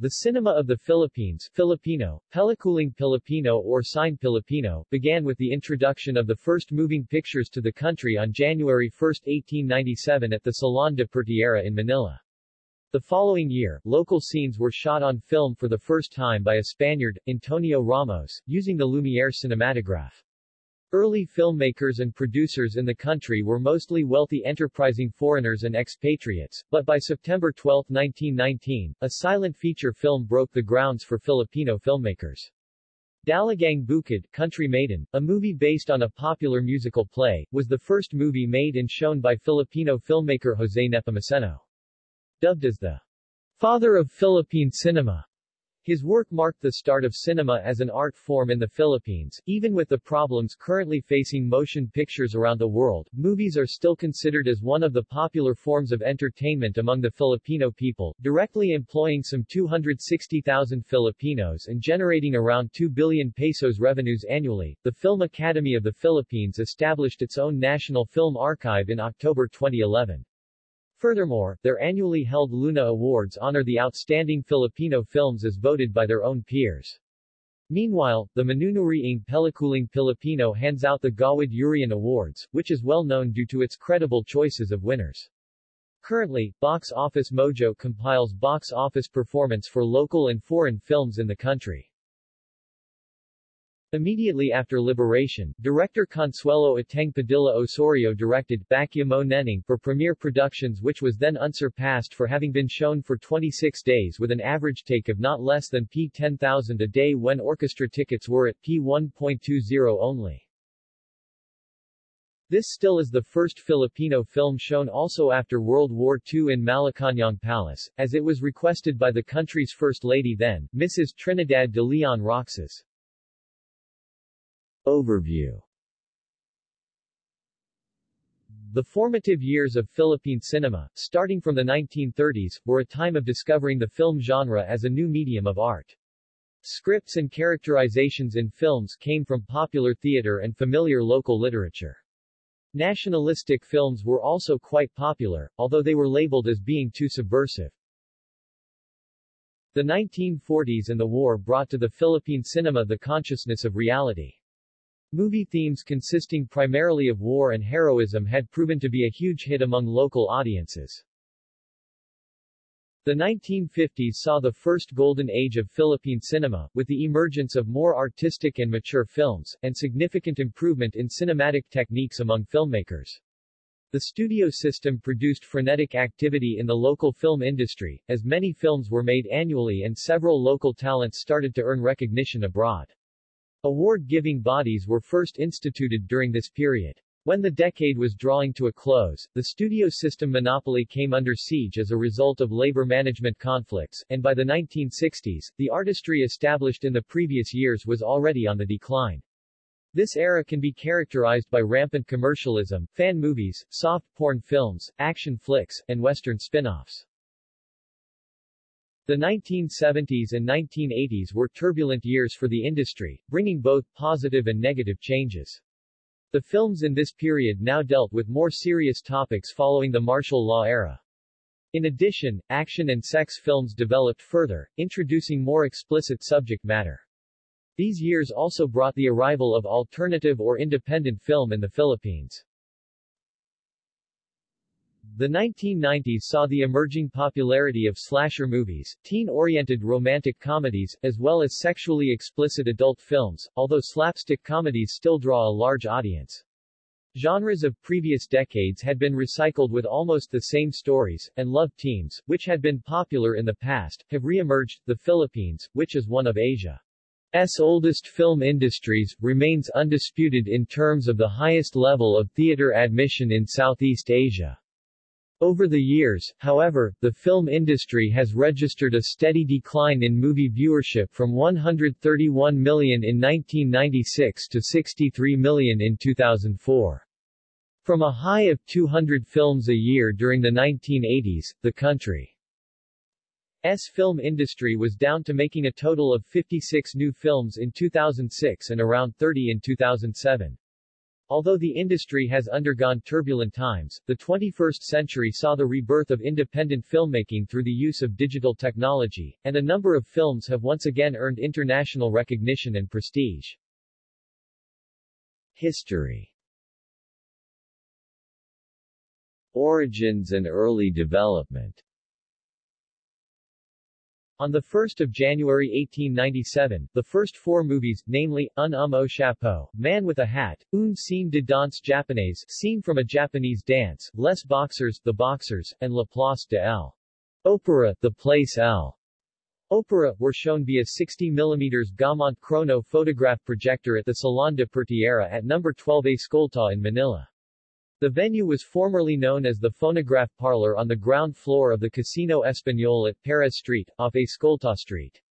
The cinema of the Philippines Filipino, Pelikulang Pilipino or Cine Pilipino, began with the introduction of the first moving pictures to the country on January 1, 1897 at the Salon de Pertierra in Manila. The following year, local scenes were shot on film for the first time by a Spaniard, Antonio Ramos, using the Lumiere cinematograph. Early filmmakers and producers in the country were mostly wealthy enterprising foreigners and expatriates, but by September 12, 1919, a silent feature film broke the grounds for Filipino filmmakers. Dalagang Bukid, Country Maiden, a movie based on a popular musical play, was the first movie made and shown by Filipino filmmaker Jose Nepomuceno. Dubbed as the father of Philippine cinema, his work marked the start of cinema as an art form in the Philippines. Even with the problems currently facing motion pictures around the world, movies are still considered as one of the popular forms of entertainment among the Filipino people, directly employing some 260,000 Filipinos and generating around 2 billion pesos revenues annually. The Film Academy of the Philippines established its own National Film Archive in October 2011. Furthermore, their annually held Luna Awards honor the outstanding Filipino films as voted by their own peers. Meanwhile, the Manunuri Manunuriing Pelikulang Pilipino hands out the Gawad Urian Awards, which is well known due to its credible choices of winners. Currently, Box Office Mojo compiles box office performance for local and foreign films in the country. Immediately after liberation, director Consuelo Ateng Padilla Osorio directed Bakya Mo Neneng for Premiere Productions which was then unsurpassed for having been shown for 26 days with an average take of not less than P10,000 a day when orchestra tickets were at P1.20 only. This still is the first Filipino film shown also after World War II in Malacañang Palace, as it was requested by the country's First Lady then, Mrs. Trinidad de Leon Roxas. Overview The formative years of Philippine cinema, starting from the 1930s, were a time of discovering the film genre as a new medium of art. Scripts and characterizations in films came from popular theater and familiar local literature. Nationalistic films were also quite popular, although they were labeled as being too subversive. The 1940s and the war brought to the Philippine cinema the consciousness of reality. Movie themes consisting primarily of war and heroism had proven to be a huge hit among local audiences. The 1950s saw the first golden age of Philippine cinema, with the emergence of more artistic and mature films, and significant improvement in cinematic techniques among filmmakers. The studio system produced frenetic activity in the local film industry, as many films were made annually and several local talents started to earn recognition abroad. Award-giving bodies were first instituted during this period. When the decade was drawing to a close, the studio system monopoly came under siege as a result of labor management conflicts, and by the 1960s, the artistry established in the previous years was already on the decline. This era can be characterized by rampant commercialism, fan movies, soft porn films, action flicks, and western spin-offs. The 1970s and 1980s were turbulent years for the industry, bringing both positive and negative changes. The films in this period now dealt with more serious topics following the martial law era. In addition, action and sex films developed further, introducing more explicit subject matter. These years also brought the arrival of alternative or independent film in the Philippines. The 1990s saw the emerging popularity of slasher movies, teen-oriented romantic comedies, as well as sexually explicit adult films, although slapstick comedies still draw a large audience. Genres of previous decades had been recycled with almost the same stories, and love teams, which had been popular in the past, have re-emerged. The Philippines, which is one of Asia's oldest film industries, remains undisputed in terms of the highest level of theater admission in Southeast Asia. Over the years, however, the film industry has registered a steady decline in movie viewership from 131 million in 1996 to 63 million in 2004. From a high of 200 films a year during the 1980s, the country's film industry was down to making a total of 56 new films in 2006 and around 30 in 2007. Although the industry has undergone turbulent times, the 21st century saw the rebirth of independent filmmaking through the use of digital technology, and a number of films have once again earned international recognition and prestige. History Origins and early development on 1 January 1897, the first four movies, namely, Un homme au chapeau, Man with a Hat, Une scène de danse japonaise, Scene from a Japanese Dance, Les Boxers, The Boxers, and La Place de l'Opéra, The Place L. Opera, were shown via 60 mm Gaumont Chrono photograph projector at the Salon de Pertierra at No. 12 A Escolta in Manila. The venue was formerly known as the Phonograph Parlor on the ground floor of the Casino Español at Perez Street, off Escolta Street.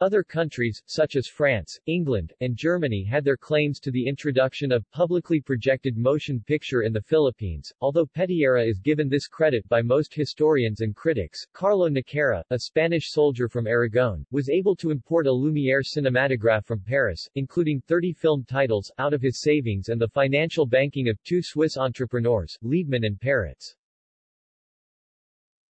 Other countries, such as France, England, and Germany had their claims to the introduction of publicly projected motion picture in the Philippines, although Pertierra is given this credit by most historians and critics. Carlo Naquera, a Spanish soldier from Aragon, was able to import a Lumière cinematograph from Paris, including 30 film titles, out of his savings and the financial banking of two Swiss entrepreneurs, Liebmann and Peretz.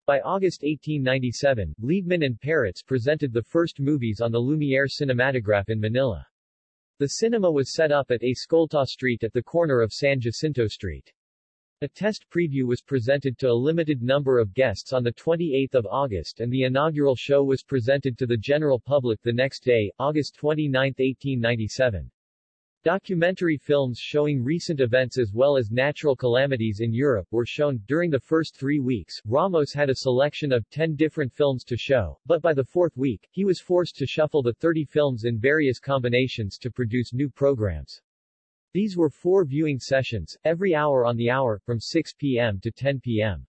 By August 1897, Liebmann and Peretz presented the first movies on the Lumière cinematograph in Manila. The cinema was set up at Escolta Street at the corner of San Jacinto Street. A test preview was presented to a limited number of guests on 28 August and the inaugural show was presented to the general public the next day, August 29, 1897. Documentary films showing recent events as well as natural calamities in Europe were shown. During the first three weeks, Ramos had a selection of 10 different films to show, but by the fourth week, he was forced to shuffle the 30 films in various combinations to produce new programs. These were four viewing sessions, every hour on the hour, from 6 p.m. to 10 p.m.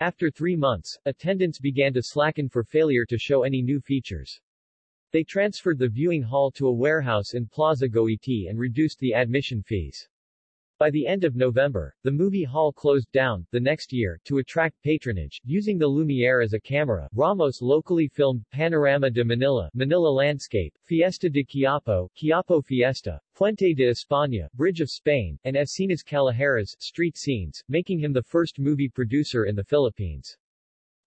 After three months, attendance began to slacken for failure to show any new features. They transferred the viewing hall to a warehouse in Plaza Goiti and reduced the admission fees. By the end of November, the movie hall closed down. The next year, to attract patronage, using the Lumiere as a camera, Ramos locally filmed Panorama de Manila, Manila Landscape, Fiesta de Quiapo, Quiapo Fiesta, Puente de España, Bridge of Spain, and Escenas Callejeras, street scenes, making him the first movie producer in the Philippines.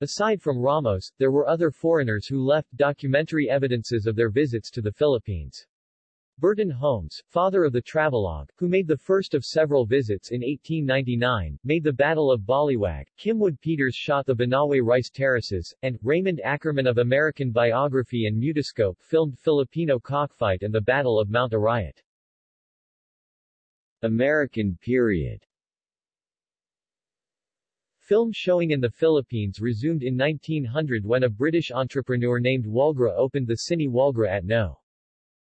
Aside from Ramos, there were other foreigners who left documentary evidences of their visits to the Philippines. Burton Holmes, father of the travelogue, who made the first of several visits in 1899, made the Battle of Baliwag, Kimwood Peters shot the Banawe Rice Terraces, and, Raymond Ackerman of American Biograph and Mutoscope filmed Filipino cockfight and the Battle of Mount Arayat. American period Film showing in the Philippines resumed in 1900 when a British entrepreneur named Walgra opened the Cine Walgra at No.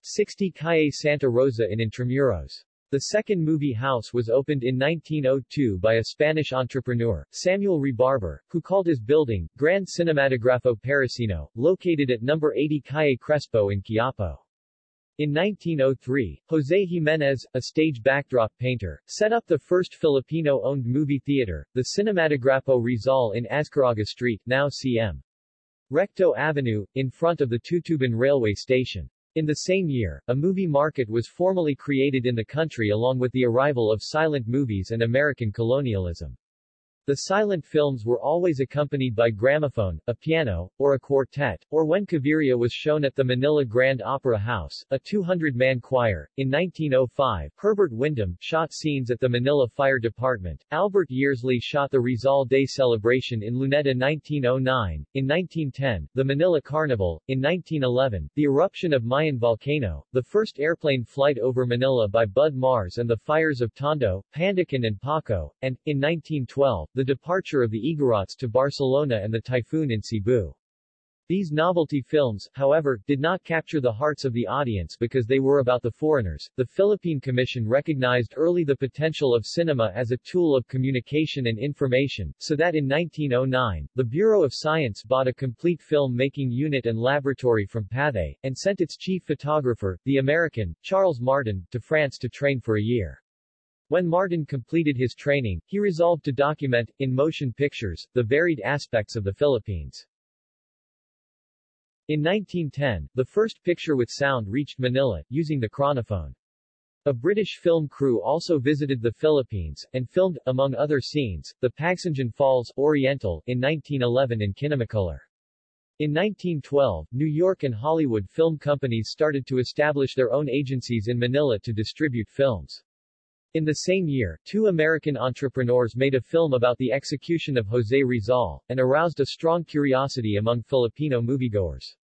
60 Calle Santa Rosa in Intramuros. The second movie house was opened in 1902 by a Spanish entrepreneur, Samuel Rebarber, who called his building, Grand Cinematografo Parisino, located at No. 80 Calle Crespo in Quiapo. In 1903, José Jiménez, a stage backdrop painter, set up the first Filipino-owned movie theater, the Cinematógrafo Rizal in Azcarraga Street, now cm. Recto Avenue, in front of the Tutuban railway station. In the same year, a movie market was formally created in the country along with the arrival of silent movies and American colonialism. The silent films were always accompanied by gramophone, a piano, or a quartet, or when Cabiria was shown at the Manila Grand Opera House, a 200-man choir. In 1905, Herbert Wyndham shot scenes at the Manila Fire Department. Albert Yearsley shot the Rizal Day celebration in Luneta 1909. In 1910, the Manila Carnival. In 1911, the eruption of Mayon volcano, the first airplane flight over Manila by Bud Mars and the fires of Tondo, Pandacan and Paco, and, in 1912, the departure of the Igorots to Barcelona and the typhoon in Cebu. These novelty films, however, did not capture the hearts of the audience because they were about the foreigners. The Philippine Commission recognized early the potential of cinema as a tool of communication and information, so that in 1909, the Bureau of Science bought a complete film-making unit and laboratory from Pathé, and sent its chief photographer, the American, Charles Martin, to France to train for a year. When Martin completed his training, he resolved to document, in motion pictures, the varied aspects of the Philippines. In 1910, the first picture with sound reached Manila, using the chronophone. A British film crew also visited the Philippines, and filmed, among other scenes, the Pagsanjan Falls, Oriental, in 1911 in Kinemacolor. In 1912, New York and Hollywood film companies started to establish their own agencies in Manila to distribute films. In the same year, two American entrepreneurs made a film about the execution of Jose Rizal, and aroused a strong curiosity among Filipino moviegoers.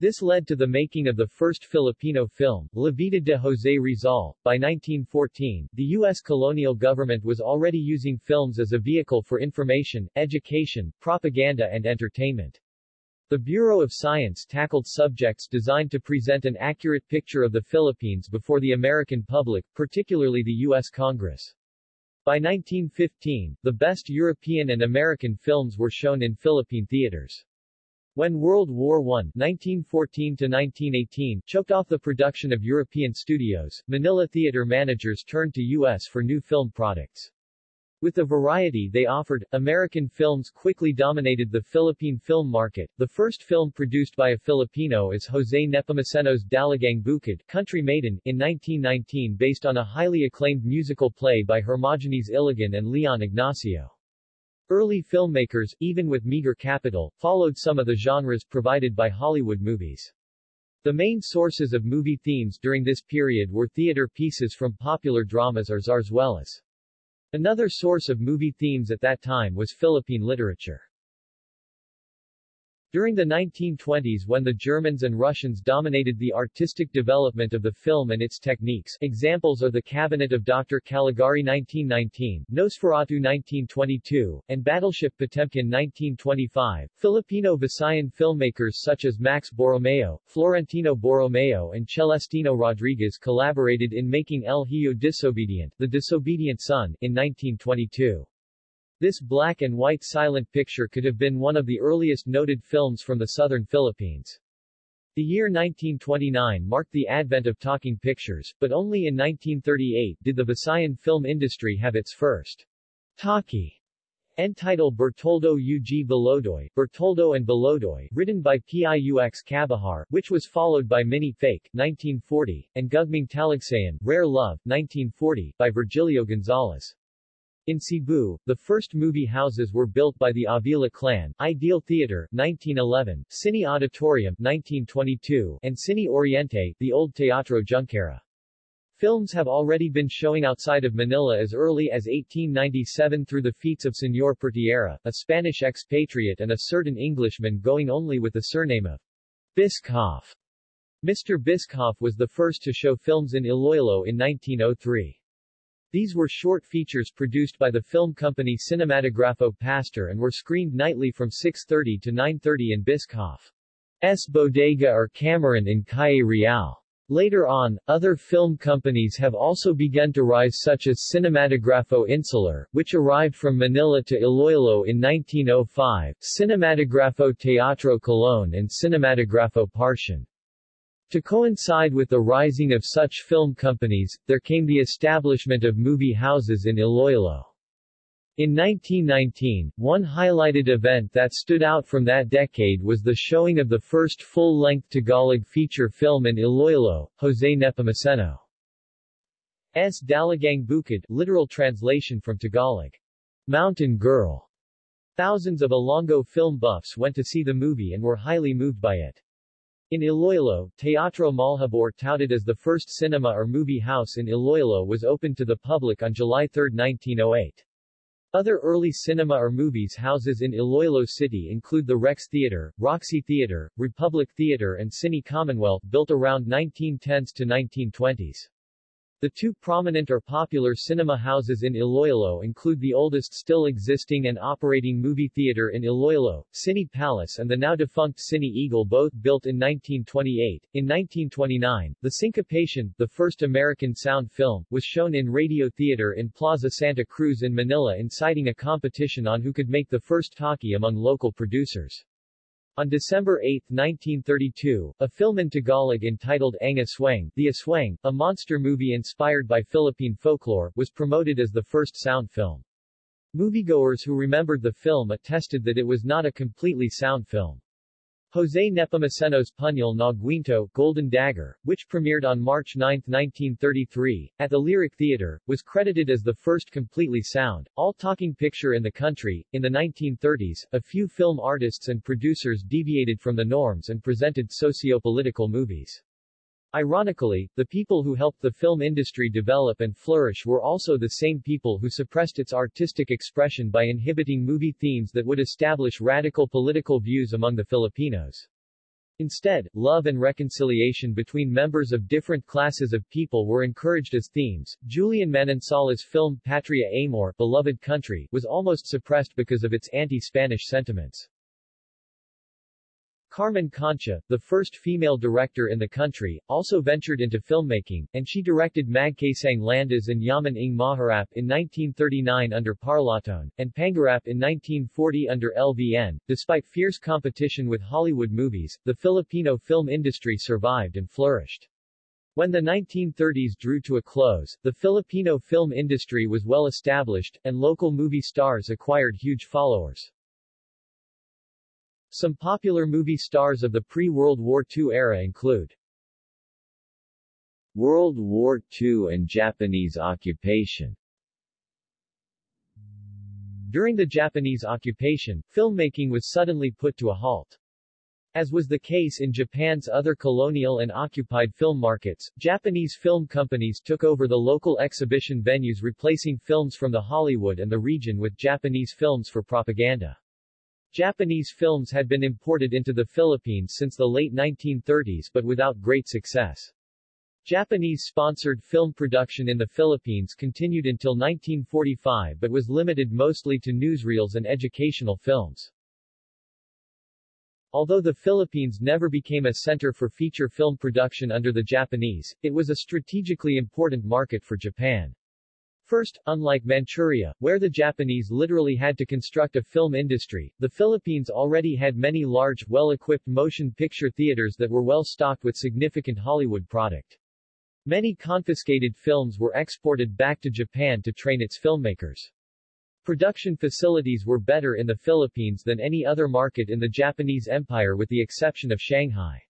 This led to the making of the first Filipino film, La Vida de Jose Rizal. By 1914, the U.S. colonial government was already using films as a vehicle for information, education, propaganda and entertainment. The Bureau of Science tackled subjects designed to present an accurate picture of the Philippines before the American public, particularly the U.S. Congress. By 1915, the best European and American films were shown in Philippine theaters. When World War I 1914-1918 choked off the production of European studios, Manila theater managers turned to U.S. for new film products. With the variety they offered, American films quickly dominated the Philippine film market. The first film produced by a Filipino is Jose Nepomuceno's Dalagang Bukid, Country Maiden, in 1919 based on a highly acclaimed musical play by Hermogenes Iligan and Leon Ignacio. Early filmmakers, even with meager capital, followed some of the genres provided by Hollywood movies. The main sources of movie themes during this period were theater pieces from popular dramas or zarzuelas. Another source of movie themes at that time was Philippine literature. During the 1920s when the Germans and Russians dominated the artistic development of the film and its techniques examples are The Cabinet of Dr. Caligari 1919, Nosferatu 1922, and Battleship Potemkin 1925, Filipino Visayan filmmakers such as Max Borromeo, Florentino Borromeo and Celestino Rodriguez collaborated in making El Hijo Disobedient, The Disobedient Son, in 1922. This black and white silent picture could have been one of the earliest noted films from the southern Philippines. The year 1929 marked the advent of talking pictures, but only in 1938 did the Visayan film industry have its first talkie entitled Bertoldo UG Balodoy, Bertoldo and Balodoy, written by Piux Cabahar, which was followed by Mini Fake, 1940, and Gugming Talagsayan, Rare Love, 1940, by Virgilio Gonzalez. In Cebu, the first movie houses were built by the Avila clan, Ideal Theater, 1911, Cine Auditorium, 1922, and Cine Oriente, the old Teatro Junquera. Films have already been showing outside of Manila as early as 1897 through the feats of Señor Pertierra, a Spanish expatriate and a certain Englishman going only with the surname of Biscoff. Mr. Biscoff was the first to show films in Iloilo in 1903. These were short features produced by the film company Cinematographo Pastor and were screened nightly from 6.30 to 9.30 in Biscoff's Bodega or Cameron in Calle Real. Later on, other film companies have also begun to rise such as Cinematographo Insular, which arrived from Manila to Iloilo in 1905, Cinematographo Teatro Colón and Cinematographo Partian. To coincide with the rising of such film companies, there came the establishment of movie houses in Iloilo. In 1919, one highlighted event that stood out from that decade was the showing of the first full-length Tagalog feature film in Iloilo, Jose Nepomuceno's Dalagang Bukid, literal translation from Tagalog. Mountain Girl. Thousands of Ilonggo film buffs went to see the movie and were highly moved by it. In Iloilo, Teatro Malhabor touted as the first cinema or movie house in Iloilo was opened to the public on July 3, 1908. Other early cinema or movies houses in Iloilo City include the Rex Theater, Roxy Theater, Republic Theater and Cine Commonwealth built around 1910s to 1920s. The two prominent or popular cinema houses in Iloilo include the oldest still existing and operating movie theater in Iloilo, Cine Palace and the now defunct Cine Eagle both built in 1928. In 1929, The Syncopation, the first American sound film, was shown in Radio Theater in Plaza Santa Cruz in Manila inciting a competition on who could make the first talkie among local producers. On December 8, 1932, a film in Tagalog entitled Ang Aswang, The Aswang, a monster movie inspired by Philippine folklore, was promoted as the first sound film. Moviegoers who remembered the film attested that it was not a completely sound film. Jose Nepomuceno's Puñal na Guinto, Golden Dagger, which premiered on March 9, 1933, at the Lyric Theatre, was credited as the first completely sound, all-talking picture in the country. In the 1930s, a few film artists and producers deviated from the norms and presented socio-political movies. Ironically, the people who helped the film industry develop and flourish were also the same people who suppressed its artistic expression by inhibiting movie themes that would establish radical political views among the Filipinos. Instead, love and reconciliation between members of different classes of people were encouraged as themes. Julian Manansala's film Patria Amor, Beloved Country, was almost suppressed because of its anti-Spanish sentiments. Carmen Concha, the first female director in the country, also ventured into filmmaking, and she directed Magkasang Landas and Yaman ng Maharap in 1939 under Parlatone, and Pangarap in 1940 under LVN. Despite fierce competition with Hollywood movies, the Filipino film industry survived and flourished. When the 1930s drew to a close, the Filipino film industry was well established, and local movie stars acquired huge followers. Some popular movie stars of the pre-World War II era include World War II and Japanese occupation During the Japanese occupation, filmmaking was suddenly put to a halt. As was the case in Japan's other colonial and occupied film markets, Japanese film companies took over the local exhibition venues replacing films from the Hollywood and the region with Japanese films for propaganda. Japanese films had been imported into the Philippines since the late 1930s but without great success. Japanese-sponsored film production in the Philippines continued until 1945 but was limited mostly to newsreels and educational films. Although the Philippines never became a center for feature film production under the Japanese, it was a strategically important market for Japan. First, unlike Manchuria, where the Japanese literally had to construct a film industry, the Philippines already had many large, well-equipped motion picture theaters that were well stocked with significant Hollywood product. Many confiscated films were exported back to Japan to train its filmmakers. Production facilities were better in the Philippines than any other market in the Japanese Empire with the exception of Shanghai.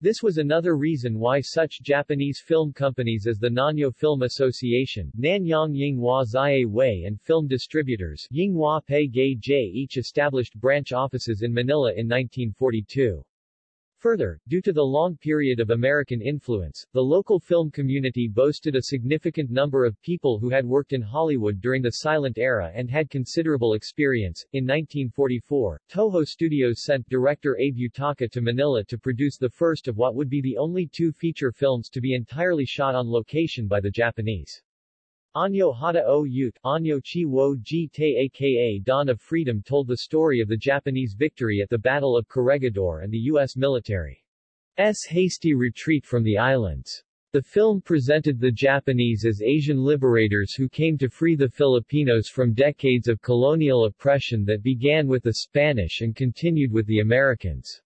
This was another reason why such Japanese film companies as the Nanyo Film Association, Nanyang Yinghua Zai Wei and film distributors, Yinghua Pei Jie each established branch offices in Manila in 1942. Further, due to the long period of American influence, the local film community boasted a significant number of people who had worked in Hollywood during the silent era and had considerable experience. In 1944, Toho Studios sent director Abe Yutaka to Manila to produce the first of what would be the only two feature films to be entirely shot on location by the Japanese. Anyo Hata o Ute, Anyo Chi wo ji te aka Dawn of Freedom told the story of the Japanese victory at the Battle of Corregidor and the U.S. military's hasty retreat from the islands. The film presented the Japanese as Asian liberators who came to free the Filipinos from decades of colonial oppression that began with the Spanish and continued with the Americans.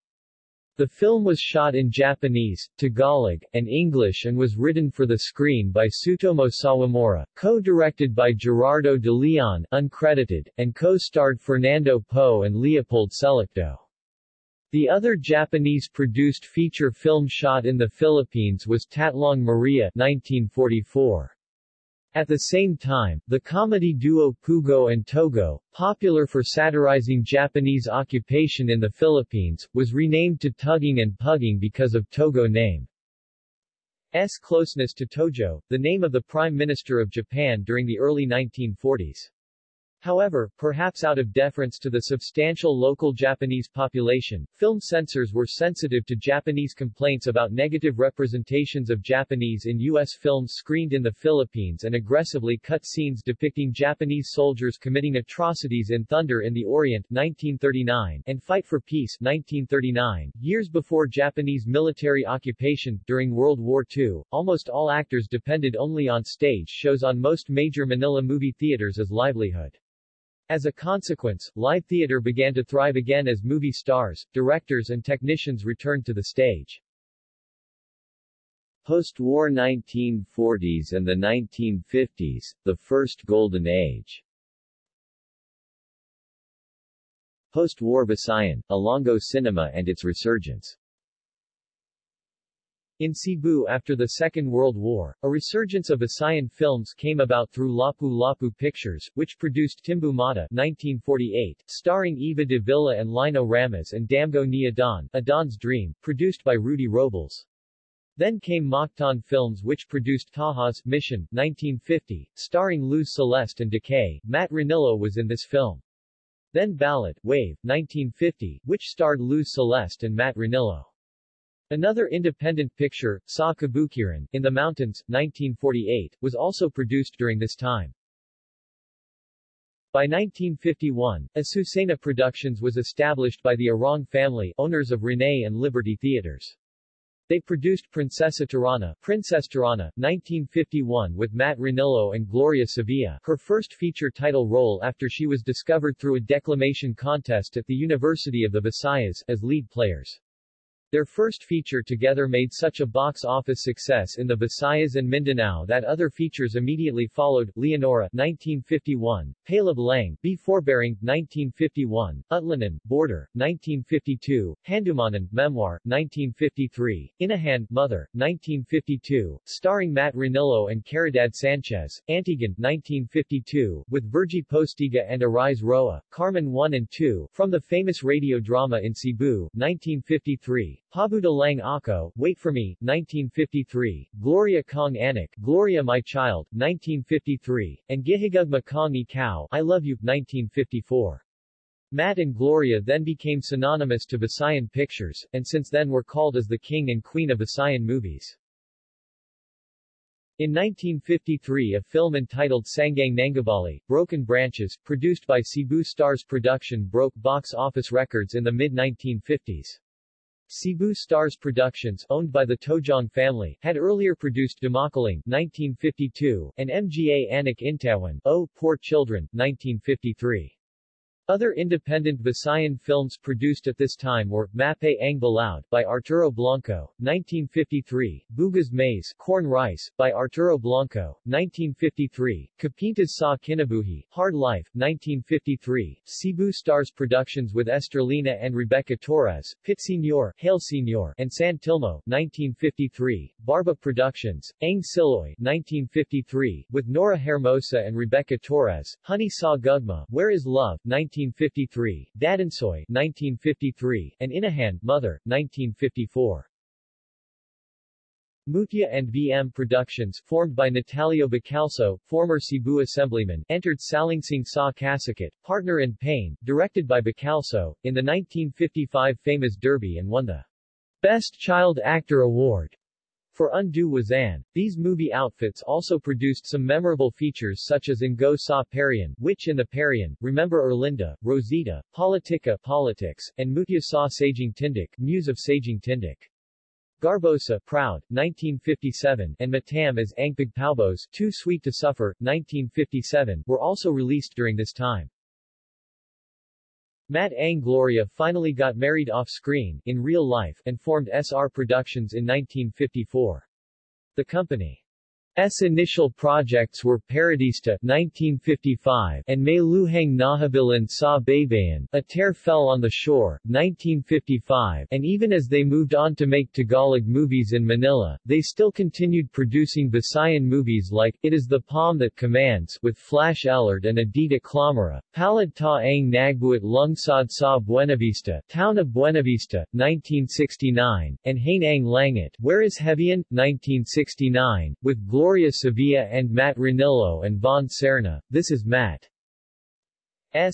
The film was shot in Japanese, Tagalog, and English and was written for the screen by Tsutomu Sawamura, co-directed by Gerardo de Leon uncredited, and co-starred Fernando Poe and Leopold Salcedo. The other Japanese-produced feature film shot in the Philippines was Tatlong Maria 1944. At the same time, the comedy duo Pugo and Togo, popular for satirizing Japanese occupation in the Philippines, was renamed to Tugging and Pugging because of Togo name. S closeness to Tojo, the name of the Prime Minister of Japan during the early 1940s. However, perhaps out of deference to the substantial local Japanese population, film censors were sensitive to Japanese complaints about negative representations of Japanese in U.S. films screened in the Philippines and aggressively cut scenes depicting Japanese soldiers committing atrocities in Thunder in the Orient 1939 and Fight for Peace 1939. Years before Japanese military occupation, during World War II, almost all actors depended only on stage shows on most major Manila movie theaters as livelihood. As a consequence, live theater began to thrive again as movie stars, directors and technicians returned to the stage. Post-war 1940s and the 1950s, the first golden age Post-war Visayan, Ilonggo cinema and its resurgence in Cebu after the Second World War, a resurgence of Visayan films came about through Lapu-Lapu Pictures, which produced Timbu Mata 1948, starring Eva de Villa and Lino Ramos and Damgo ni Adan, Adan's Dream, produced by Rudy Robles. Then came Mactan Films which produced Taha's Mission, 1950, starring Luz Celeste and Decay. Matt Ranillo was in this film. Then Ballad, Wave, 1950, which starred Luz Celeste and Matt Ranillo. Another independent picture, Sa Kabukiran, in the Mountains, 1948, was also produced during this time. By 1951, Azucena Productions was established by the Arong family, owners of Rene and Liberty Theaters. They produced Princesa Tirana, Princess Tirana, 1951 with Matt Ranillo and Gloria Sevilla, her first feature title role after she was discovered through a declamation contest at the University of the Visayas, as lead players. Their first feature together made such a box office success in the Visayas and Mindanao that other features immediately followed, Leonora 1951, Palab Lang, Be Forbearing 1951, Utlanan, Border, 1952, Handumanan, Memoir, 1953, Inahan, Mother, 1952, starring Matt Ranillo and Caridad Sanchez, Antigan, 1952, with Virgie Postiga and Arise Roa, Carmen 1 and 2, from the famous radio drama in Cebu, 1953, Pabuda Lang Ako, Wait for Me, 1953, Gloria Kong Anak, Gloria My Child, 1953, and Gihigugma Kong Ikaw, I Love You, 1954. Matt and Gloria then became synonymous to Visayan Pictures, and since then were called as the king and queen of Visayan movies. In 1953 a film entitled Sangang Nangabali, Broken Branches, produced by Cebu Stars Production broke box office records in the mid-1950s. Cebu Stars Productions, owned by the Tojong family, had earlier produced Dumakaling 1952, and MGA Anak Intawan, Oh, Poor Children, 1953. Other independent Visayan films produced at this time were Mape Ang Balaud by Arturo Blanco, 1953, Bugas Maize, Corn Rice by Arturo Blanco, 1953, Kapintas Sa Kinabuhi, Hard Life, 1953, Cebu Stars Productions with Estrelina and Rebecca Torres, Pit Senor, Hail Senor, and San Tilmo, 1953, Barba Productions, Ang Siloy, 1953, with Nora Hermosa and Rebecca Torres, Honey Sa Gugma, Where is Love, 19 1953, Dadansoy 1953, and Inahan, Mother, 1954. Mutia and VM Productions, formed by Natalio Bacalso, former Cebu Assemblyman, entered Salingsing Sa Kasakat, partner in Pain, directed by Bacalso, in the 1955 FAMAS Derby and won the Best Child Actor Award. For Undue Wazan, these movie outfits also produced some memorable features such as Ngo Sa Parian, Witch in the Parian, Remember Erlinda, Rosita, Politica Politics, and Mutia Sa Saging Tindik, Muse of Saging Tindik. Garbosa, Proud, 1957, and Matam as Angpig Paubos, Too Sweet to Suffer, 1957, were also released during this time. Matt Ang Gloria finally got married off-screen, in real life, and formed SR Productions in 1954. The company S initial projects were Paradista 1955 and May Luhang Nahabilan Sa Baybayan, A Tear Fell on the Shore 1955 and even as they moved on to make Tagalog movies in Manila, they still continued producing Visayan movies like It is the Palm That Commands with Flash Allard and Adita Clamara, Palad Ta Ang Nagbuat Lungsod Sa Buenavista, Town of Buenavista 1969, and Hain Ang Langit, Where is Hebian 1969, with Gloria Gloria Sevilla and Matt Ranillo and Von Serna. This is Matt's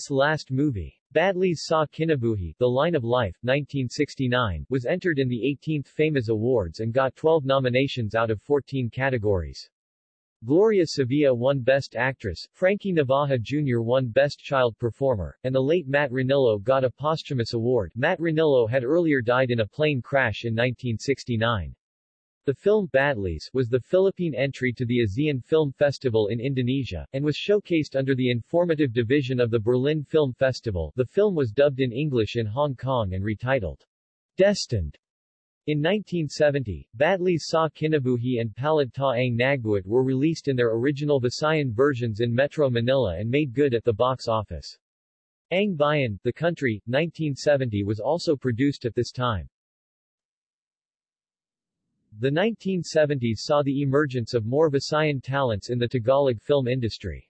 last movie. Badlis Sa Kinabuhi, The Line of Life, 1969, was entered in the 18th FAMAS Awards and got 12 nominations out of 14 categories. Gloria Sevilla won Best Actress, Frankie Navaja Jr. won Best Child Performer, and the late Matt Ranillo got a posthumous award. Matt Ranillo had earlier died in a plane crash in 1969. The film Badlis was the Philippine entry to the ASEAN Film Festival in Indonesia, and was showcased under the informative division of the Berlin Film Festival. The film was dubbed in English in Hong Kong and retitled Destined. In 1970, Badlis Sa Kinabuhi and Palad Ta Ang Nagbuat were released in their original Visayan versions in Metro Manila and made good at the box office. Ang Bayan, The Country, 1970 was also produced at this time. The 1970s saw the emergence of more Visayan talents in the Tagalog film industry.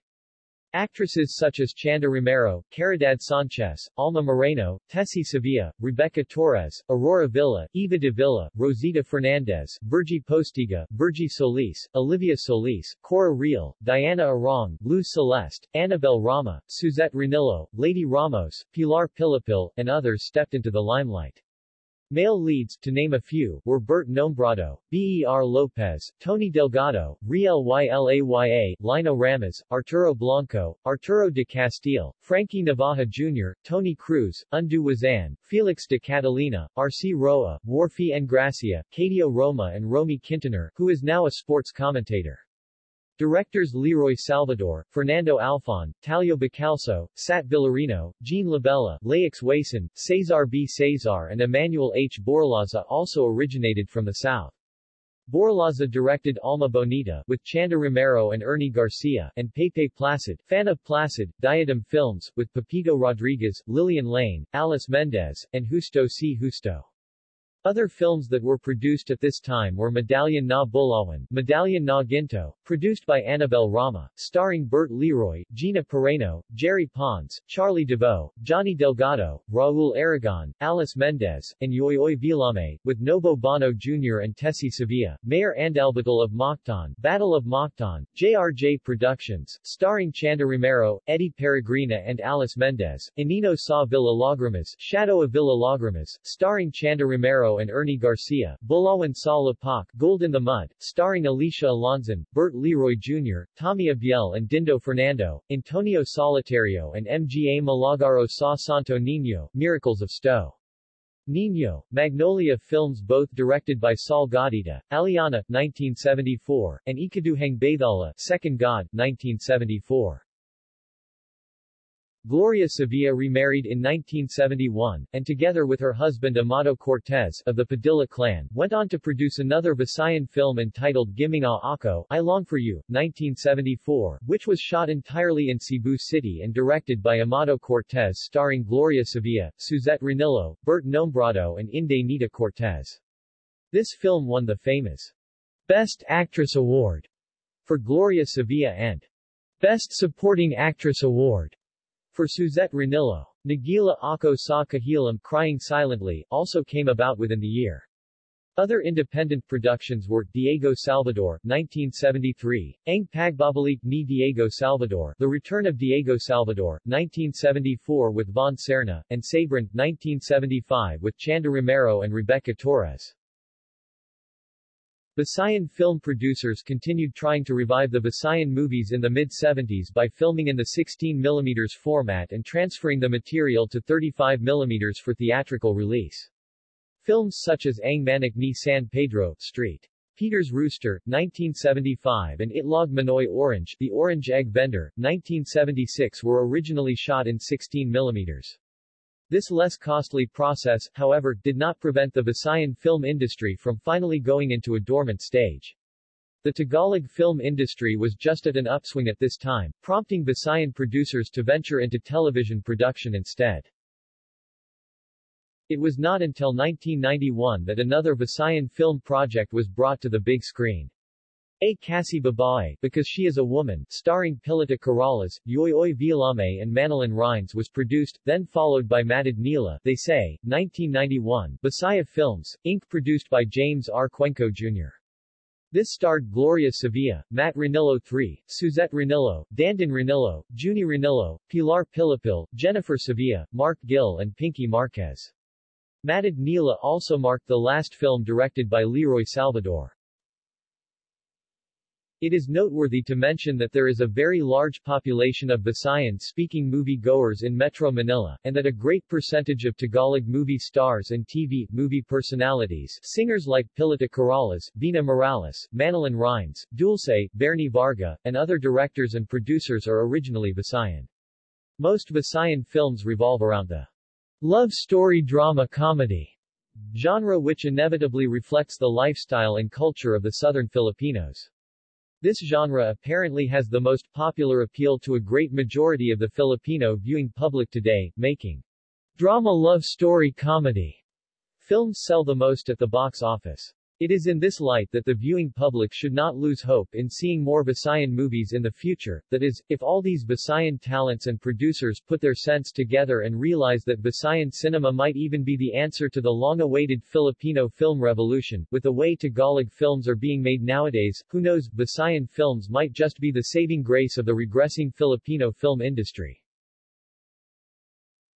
Actresses such as Chanda Romero, Caridad Sanchez, Alma Moreno, Tessie Sevilla, Rebecca Torres, Aurora Villa, Eva de Villa, Rosita Fernandez, Virgie Postiga, Virgie Solis, Olivia Solis, Cora Real, Diana Arong, Luz Celeste, Annabel Rama, Suzette Ranillo, Lady Ramos, Pilar Pilapil, and others stepped into the limelight. Male leads, to name a few, were Bert Nombrado, Ber Lopez, Tony Delgado, Riel Ylaya, Lino Ramos, Arturo Blanco, Arturo de Castile, Frankie Navaja Jr., Tony Cruz, Undu Wazan, Felix de Catalina, R.C. Roa, Warfi Engracia, Cadio Roma and Romy Quintanar, who is now a sports commentator. Directors Leroy Salvador, Fernando Alfon, Talio Bacalso, Sat Villarino, Jean Labella, Laix Wason, Cesar B. Cesar and Emmanuel H. Borlaza also originated from the South. Borlaza directed Alma Bonita with Chanda Romero and Ernie Garcia, and Pepe Placid, Fan of Placid, Diadem Films, with Pepito Rodriguez, Lillian Lane, Alice Mendez, and Justo C. Justo. Other films that were produced at this time were Medallion na Bulawan, Medallion na Ginto, produced by Annabel Rama, starring Bert Leroy, Gina Pareño, Jerry Pons, Charlie Davao, Johnny Delgado, Raul Aragon, Alice Mendez, and Yoyoy Villame, with Nobo Bono Jr. and Tessie Sevilla, Mayor Andalbatal of Mactan, Battle of Mactan, JRJ Productions, starring Chanda Romero, Eddie Peregrina and Alice Mendez, Inino sa Villa Lagrimas, Shadow of Villa Lagrimas, starring Chanda Romero and Ernie Garcia, Bulawan sa Lapak, Gold in the Mud, starring Alicia Alonzon, Bert Leroy Jr., Tommy Abuel and Dindo Fernando, Antonio Solitario and MGA Malagaro sa Santo Niño, Miracles of Sto. Niño, Magnolia Films both directed by Saul Gaudita, Aliana, 1974, and Ikaduhang Bathala, Second God, 1974. Gloria Sevilla remarried in 1971, and together with her husband Amado Cortez of the Padilla clan, went on to produce another Visayan film entitled Giminga Ako, I Long For You, 1974, which was shot entirely in Cebu City and directed by Amado Cortez starring Gloria Sevilla, Suzette Ranillo, Bert Nombrado and Inday Nita Cortez. This film won the FAMAS Best Actress Award for Gloria Sevilla and Best Supporting Actress Award for Suzette Ranillo, Nagila Ako sa Kahilam Crying Silently, also came about within the year. Other independent productions were Diego Salvador, 1973, Ang Pagbabalik ni Diego Salvador, The Return of Diego Salvador, 1974 with Von Serna, and Sabran, 1975 with Chanda Romero and Rebecca Torres. Visayan film producers continued trying to revive the Visayan movies in the mid-70s by filming in the 16 mm format and transferring the material to 35 mm for theatrical release. Films such as Ang Manik ni San Pedro, Street. Peter's Rooster, 1975 and Itlog Manoy Orange, The Orange Egg Vendor, 1976 were originally shot in 16 mm. This less costly process, however, did not prevent the Visayan film industry from finally going into a dormant stage. The Tagalog film industry was just at an upswing at this time, prompting Visayan producers to venture into television production instead. It was not until 1991 that another Visayan film project was brought to the big screen. A Kasi Babae, Because She is a Woman, starring Pilita Corrales, Yoyoy Villame and Manilyn Reynes was produced, then followed by Matid Nila, They Say, 1991, Bisaya Films, Inc. produced by James R. Cuenco Jr. This starred Gloria Sevilla, Matt Ranillo III, Suzette Ranillo, Dandin Ranillo, Junie Ranillo, Pilar Pilapil, Jennifer Sevilla, Mark Gill and Pinky Marquez. Matid Nila also marked the last film directed by Leroy Salvador. It is noteworthy to mention that there is a very large population of Visayan-speaking movie-goers in Metro Manila, and that a great percentage of Tagalog movie stars and TV, movie personalities, singers like Pilita Corrales, Vina Morales, Manilyn Reynes, Dulce, Bernie Varga, and other directors and producers are originally Visayan. Most Visayan films revolve around the love story drama comedy genre which inevitably reflects the lifestyle and culture of the southern Filipinos. This genre apparently has the most popular appeal to a great majority of the Filipino viewing public today, making drama love story comedy films sell the most at the box office. It is in this light that the viewing public should not lose hope in seeing more Visayan movies in the future, that is, if all these Visayan talents and producers put their sense together and realize that Visayan cinema might even be the answer to the long-awaited Filipino film revolution, with the way Tagalog films are being made nowadays, who knows, Visayan films might just be the saving grace of the regressing Filipino film industry.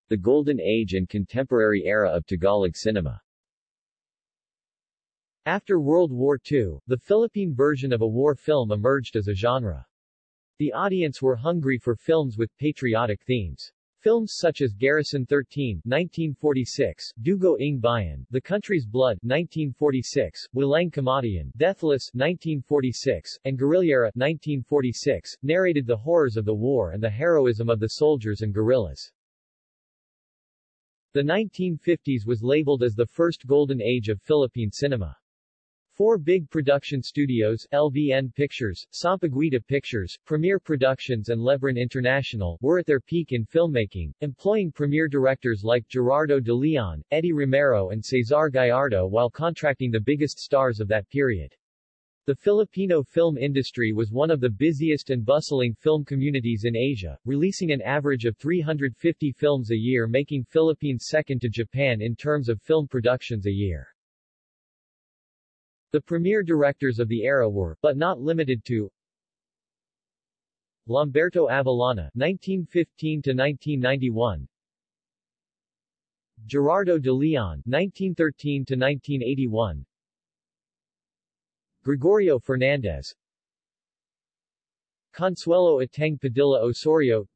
The Golden Age and Contemporary Era of Tagalog Cinema after World War II, the Philippine version of a war film emerged as a genre. The audience were hungry for films with patriotic themes. Films such as Garrison 13 1946, Dugo ng Bayan, The Country's Blood 1946, Walang Kamatayan, Deathless 1946, and Guerrillera 1946, narrated the horrors of the war and the heroism of the soldiers and guerrillas. The 1950s was labeled as the first golden age of Philippine cinema. Four big production studios, LVN Pictures, Sampaguita Pictures, Premier Productions and Lebran International, were at their peak in filmmaking, employing premier directors like Gerardo de Leon, Eddie Romero and Cesar Gallardo while contracting the biggest stars of that period. The Filipino film industry was one of the busiest and bustling film communities in Asia, releasing an average of 350 films a year making Philippines second to Japan in terms of film productions a year. The premier directors of the era were, but not limited to, Lamberto Avellana (1915–1991), Gerardo de Leon (1913–1981), Gregorio Fernandez, Consuelo Ateng Padilla Osorio,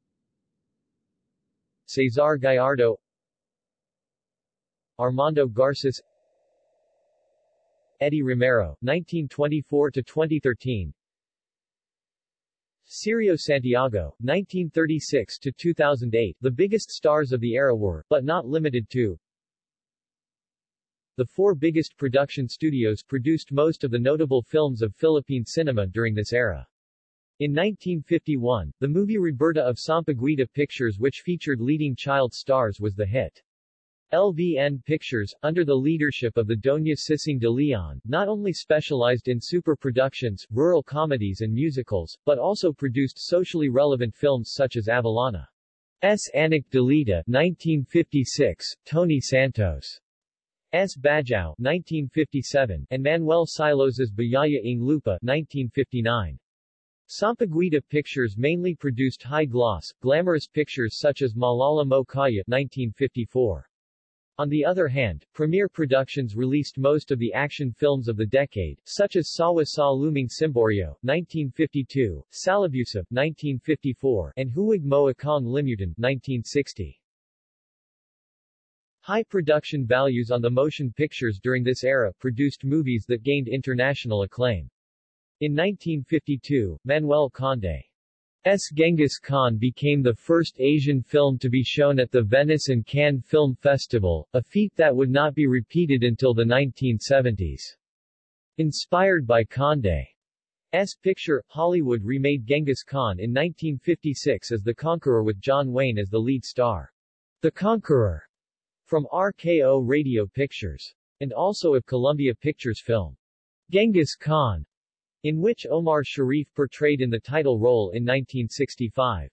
Cesar Gallardo, Armando Garces Eddie Romero, 1924-2013 Cirio Santiago, 1936-2008 The biggest stars of the era were, but not limited to, the four biggest production studios produced most of the notable films of Philippine cinema during this era. In 1951, the movie Roberta of Sampaguita Pictures which featured leading child stars was the hit. LVN Pictures, under the leadership of the Doña Sisang de Leon, not only specialized in super productions, rural comedies and musicals, but also produced socially relevant films such as Avellana's Anak Dalita 1956, Tony Santos' S. Badjao 1957, and Manuel Silos's Biyaya ng Lupa 1959. Sampaguita Pictures mainly produced high-gloss, glamorous pictures such as Maalaala Mo Kaya 1954. On the other hand, Premier Productions released most of the action films of the decade, such as Sawa Sa Lumang Simboryo, 1952, Salabusab, 1954, and Huwag Mo Akong Limutan, 1960. High production values on the motion pictures during this era produced movies that gained international acclaim. In 1952, Manuel Conde S. Genghis Khan became the first Asian film to be shown at the Venice and Cannes Film Festival, a feat that would not be repeated until the 1970s. Inspired by Conde's picture, Hollywood remade Genghis Khan in 1956 as The Conqueror with John Wayne as the lead star. The Conqueror, from RKO Radio Pictures, and also of Columbia Pictures film. Genghis Khan, in which Omar Sharif portrayed in the title role in 1965.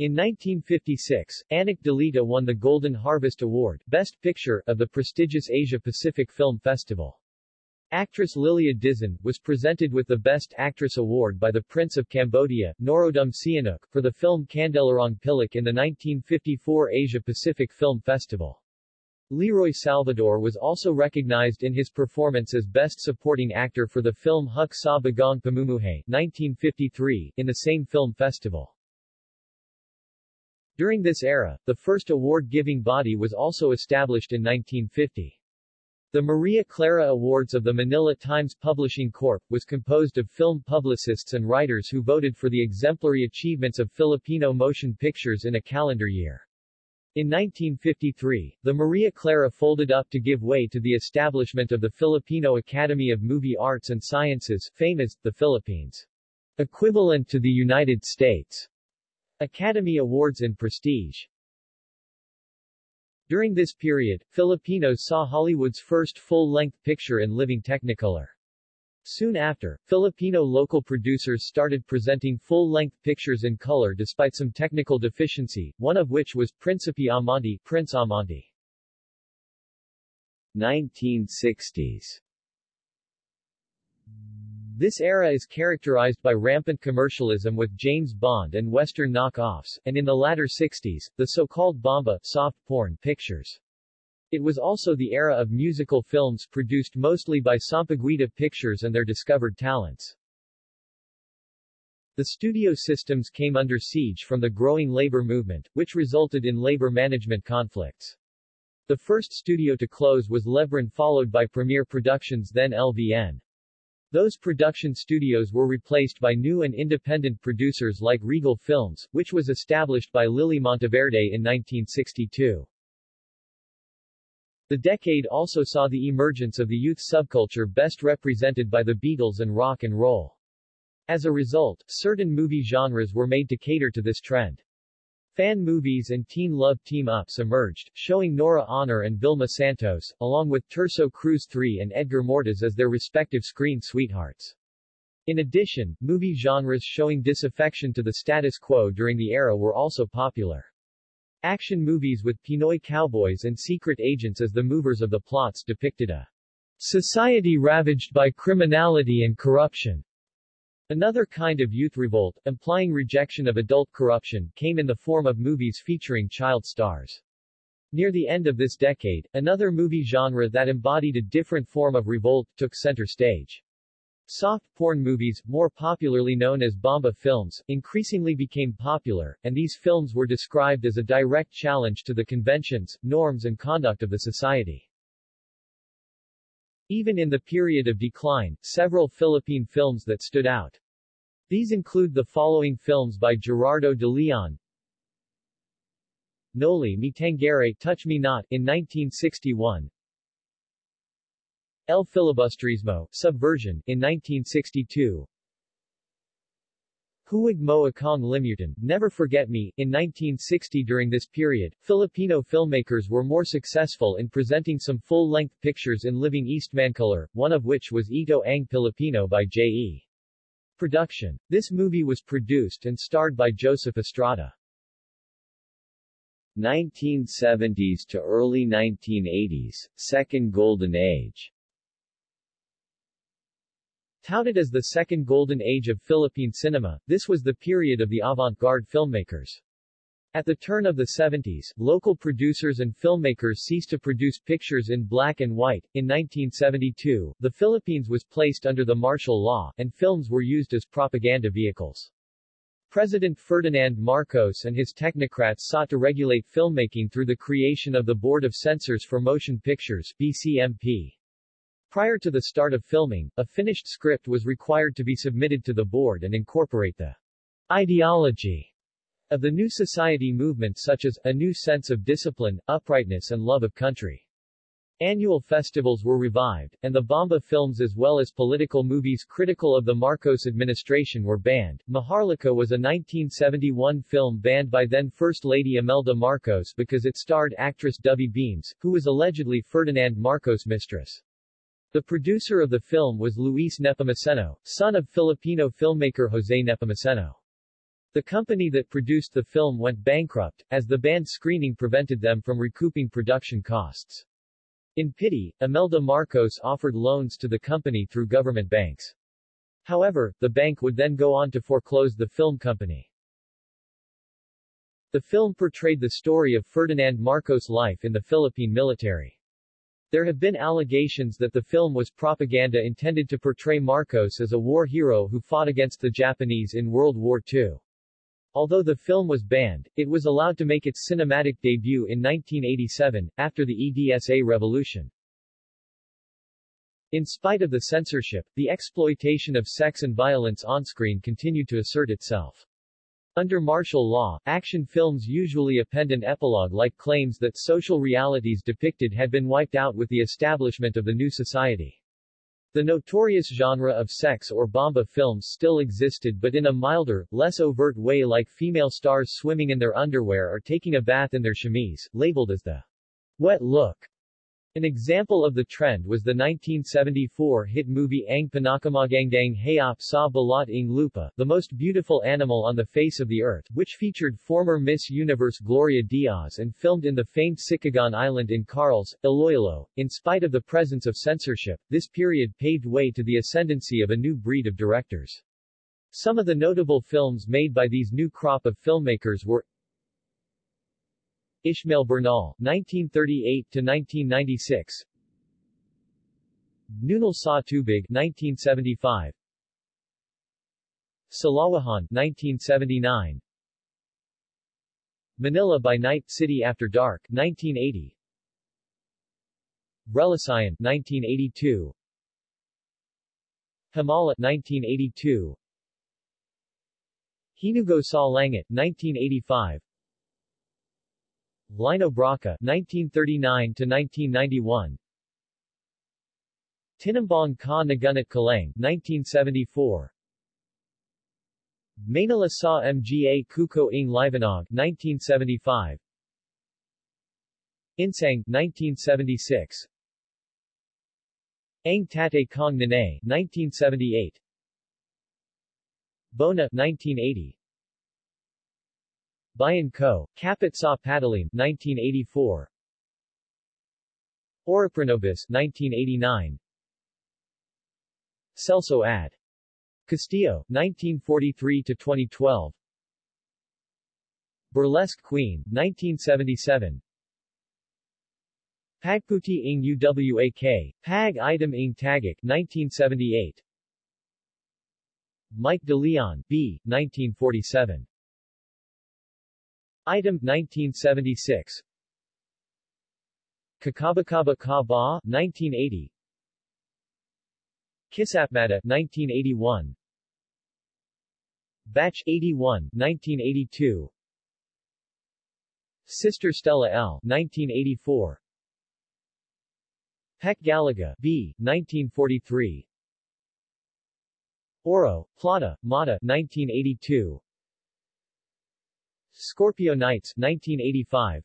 In 1956, Anak Dalita won the Golden Harvest Award Best Picture of the prestigious Asia-Pacific Film Festival. Actress Lilia Dizon was presented with the Best Actress Award by the Prince of Cambodia, Norodom Sihanouk, for the film Kandelerong Pilak in the 1954 Asia-Pacific Film Festival. Leroy Salvador was also recognized in his performance as Best Supporting Actor for the film Huk Sa Bagong Pamumuhay 1953, in the same film festival. During this era, the first award-giving body was also established in 1950. The Maria Clara Awards of the Manila Times Publishing Corp. was composed of film publicists and writers who voted for the exemplary achievements of Filipino motion pictures in a calendar year. In 1953, the Maria Clara folded up to give way to the establishment of the Filipino Academy of Movie Arts and Sciences, FAMAS, the Philippines. Equivalent to the United States. Academy Awards in prestige. During this period, Filipinos saw Hollywood's first full-length picture in living Technicolor. Soon after, Filipino local producers started presenting full-length pictures in color despite some technical deficiency, one of which was Principe Amante, Prince Amante. 1960s This era is characterized by rampant commercialism with James Bond and Western knockoffs, and in the latter 60s, the so-called bomba soft porn pictures. It was also the era of musical films produced mostly by Sampaguita Pictures and their discovered talents. The studio systems came under siege from the growing labor movement, which resulted in labor management conflicts. The first studio to close was Lebran followed by Premier Productions then LVN. Those production studios were replaced by new and independent producers like Regal Films, which was established by Lily Monteverde in 1962. The decade also saw the emergence of the youth subculture best represented by the Beatles and rock and roll. As a result, certain movie genres were made to cater to this trend. Fan movies and teen love team-ups emerged, showing Nora Aunor and Vilma Santos, along with Tirso Cruz III and Edgar Mortiz as their respective screen sweethearts. In addition, movie genres showing disaffection to the status quo during the era were also popular. Action movies with Pinoy cowboys and secret agents as the movers of the plots depicted a society ravaged by criminality and corruption. Another kind of youth revolt, implying rejection of adult corruption, came in the form of movies featuring child stars. Near the end of this decade, another movie genre that embodied a different form of revolt took center stage. Soft porn movies, more popularly known as Bomba films, increasingly became popular, and these films were described as a direct challenge to the conventions, norms and conduct of the society. Even in the period of decline, several Philippine films that stood out. These include the following films by Gerardo de Leon, Noli Me Tangere Touch Me Not in 1961, El Filibusterismo, Subversion, in 1962. Huwag Mo Akong Limutan, Never Forget Me, in 1960 During this period, Filipino filmmakers were more successful in presenting some full-length pictures in living Eastmancolor, one of which was Ito Ang Pilipino by J.E. Production. This movie was produced and starred by Joseph Estrada. 1970s to early 1980s, Second Golden Age Touted as the second golden age of Philippine cinema, this was the period of the avant-garde filmmakers. At the turn of the 70s, local producers and filmmakers ceased to produce pictures in black and white. In 1972, the Philippines was placed under the martial law, and films were used as propaganda vehicles. President Ferdinand Marcos and his technocrats sought to regulate filmmaking through the creation of the Board of Censors for Motion Pictures BCMP. Prior to the start of filming, a finished script was required to be submitted to the board and incorporate the ideology of the new society movement such as, a new sense of discipline, uprightness and love of country. Annual festivals were revived, and the Bomba films as well as political movies critical of the Marcos administration were banned. Maharlika was a 1971 film banned by then First Lady Imelda Marcos because it starred actress Dovie Beams, who was allegedly Ferdinand Marcos' mistress. The producer of the film was Luis Nepomuceno, son of Filipino filmmaker Jose Nepomuceno. The company that produced the film went bankrupt, as the banned screening prevented them from recouping production costs. In pity, Imelda Marcos offered loans to the company through government banks. However, the bank would then go on to foreclose the film company. The film portrayed the story of Ferdinand Marcos' life in the Philippine military. There have been allegations that the film was propaganda intended to portray Marcos as a war hero who fought against the Japanese in World War II. Although the film was banned, it was allowed to make its cinematic debut in 1987, after the EDSA revolution. In spite of the censorship, the exploitation of sex and violence onscreen continued to assert itself. Under martial law, action films usually append an epilogue-like claims that social realities depicted had been wiped out with the establishment of the new society. The notorious genre of sex or bomba films still existed but in a milder, less overt way like female stars swimming in their underwear or taking a bath in their chemise, labeled as the wet look. An example of the trend was the 1974 hit movie Ang Pinakamagandang Hayop sa Balat ng Lupa, the most beautiful animal on the face of the earth, which featured former Miss Universe Gloria Diaz and filmed in the famed Sicogon Island in Carles, Iloilo. In spite of the presence of censorship, this period paved way to the ascendancy of a new breed of directors. Some of the notable films made by these new crop of filmmakers were Ishmael Bernal, 1938-1996 Nunal Sa Tubig, 1975 Salawahan, 1979 Manila by Night, City After Dark, 1980 Relasyon, 1982 Himala, 1982 Hinugo Sa Langit, 1985 Lino Brocka 1939 to 1991 Tinimbang Ka Ngunit Kulang 1974 Manila Sa Mga Kuko Ing Liwanag 1975 Insiang 1976 Ang Tatay Kong Nanay 1978 Bona 1980 Bayan Ko, Kapit sa Patalim, 1984 Orapronobis, 1989 Celso Ad. Castillo, 1943-2012 Burlesque Queen, 1977 Pagputi ing Uwak, Pag Itim ing Tagak, 1978 Mike de Leon, B. 1947 Itim 1976 Kakabakaba Ka Ba 1980 Kisapmata 1981 Batch 81 1982 Sister Stella L 1984 Peque Gallaga B 1943 Oro, Plata, Mata 1982 Scorpio Nights 1985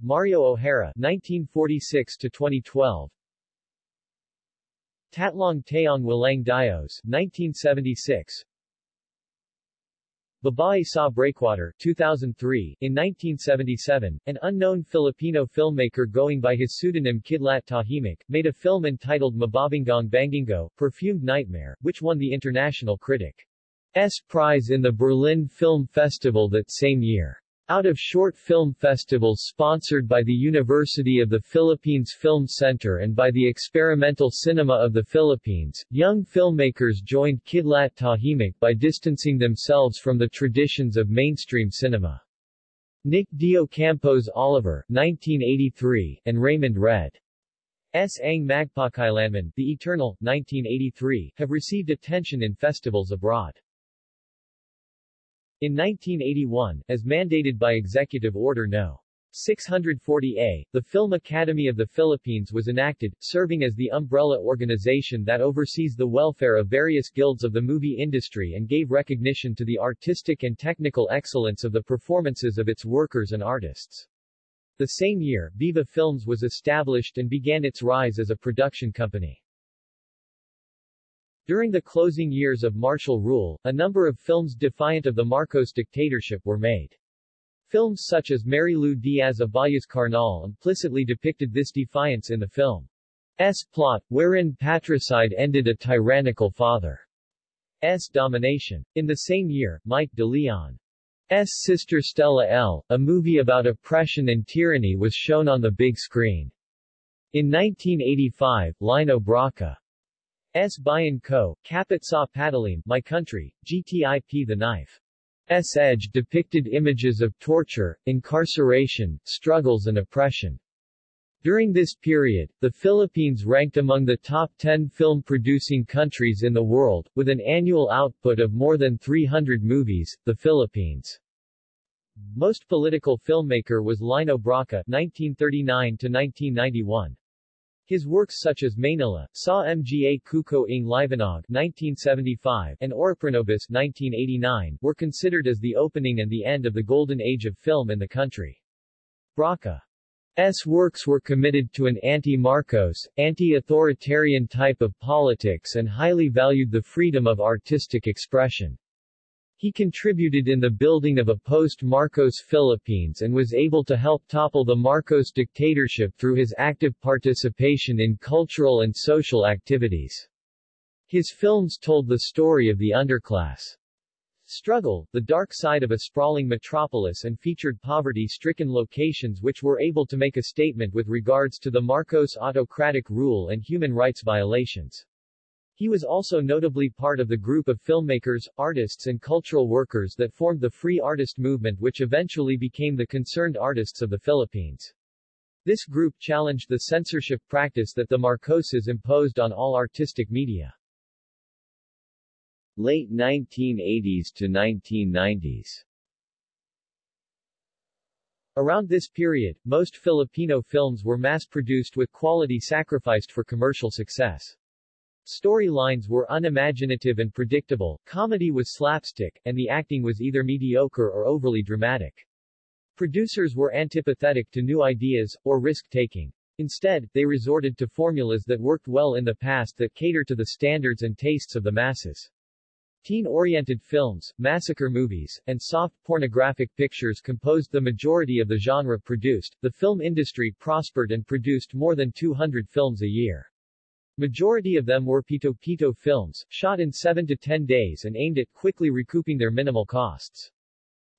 Mario O'Hara 1946 to 2012 Tatlong Taong Walang Dios 1976 Babae sa Breakwater 2003 In 1977, an unknown Filipino filmmaker going by his pseudonym Kidlat Tahimik, made a film entitled Mababangong Bangungot, Perfumed Nightmare, which won the International Critic S. Prize in the Berlin Film Festival that same year. Out of short film festivals sponsored by the University of the Philippines Film Center and by the Experimental Cinema of the Philippines, young filmmakers joined Kidlat Tahimik by distancing themselves from the traditions of mainstream cinema. Nick Deocampo's Oliver 1983, and Raymond Red. S. Ang Magpakailanman, The Eternal, 1983, have received attention in festivals abroad. In 1981, as mandated by Executive Order No. 640A, the Film Academy of the Philippines was enacted, serving as the umbrella organization that oversees the welfare of various guilds of the movie industry and gave recognition to the artistic and technical excellence of the performances of its workers and artists. The same year, Viva Films was established and began its rise as a production company. During the closing years of martial rule, a number of films defiant of the Marcos dictatorship were made. Films such as Marilu Diaz Abayas Karnal implicitly depicted this defiance in the film's plot, wherein patricide ended a tyrannical father's domination. In the same year, Mike de Leon's sister Stella L., a movie about oppression and tyranny was shown on the big screen. In 1985, Lino Brocka S. Bayan Ko, Kapit sa Patalim, My Country, Grip The Knife. S. Edge depicted images of torture, incarceration, struggles and oppression. During this period, the Philippines ranked among the top 10 film-producing countries in the world, with an annual output of more than 300 movies. The Philippines' most political filmmaker was Lino Brocka (1939–1991). His works such as Manila, Sa Mga Kuko ng Liwanag 1975 and Orapronobis 1989 were considered as the opening and the end of the golden age of film in the country. Brocka S. works were committed to an anti-Marcos, anti-authoritarian type of politics and highly valued the freedom of artistic expression. He contributed in the building of a post-Marcos Philippines and was able to help topple the Marcos dictatorship through his active participation in cultural and social activities. His films told the story of the underclass struggle, the dark side of a sprawling metropolis and featured poverty-stricken locations which were able to make a statement with regards to the Marcos autocratic rule and human rights violations. He was also notably part of the group of filmmakers, artists and cultural workers that formed the Free Artist Movement which eventually became the Concerned Artists of the Philippines. This group challenged the censorship practice that the Marcoses imposed on all artistic media. Late 1980s to 1990s Around this period, most Filipino films were mass-produced with quality sacrificed for commercial success. Storylines were unimaginative and predictable, comedy was slapstick, and the acting was either mediocre or overly dramatic. Producers were antipathetic to new ideas, or risk-taking. Instead, they resorted to formulas that worked well in the past that cater to the standards and tastes of the masses. Teen-oriented films, massacre movies, and soft pornographic pictures composed the majority of the genre produced. The film industry prospered and produced more than 200 films a year. Majority of them were pito-pito films, shot in 7 to 10 days and aimed at quickly recouping their minimal costs.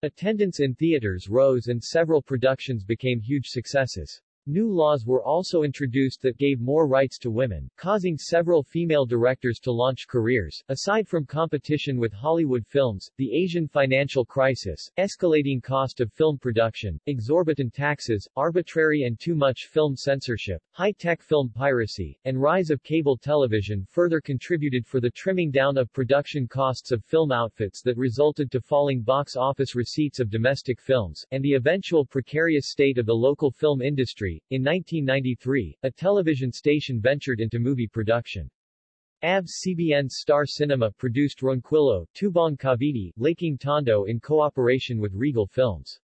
Attendance in theaters rose and several productions became huge successes. New laws were also introduced that gave more rights to women, causing several female directors to launch careers. Aside from competition with Hollywood films, the Asian financial crisis, escalating cost of film production, exorbitant taxes, arbitrary and too much film censorship, high-tech film piracy, and rise of cable television further contributed for the trimming down of production costs of film outfits that resulted to falling box office receipts of domestic films, and the eventual precarious state of the local film industry in 1993, a television station ventured into movie production. ABS-CBN's Star Cinema produced Ronquillo, Tubong Cavite, Laking Tondo in cooperation with Regal Films.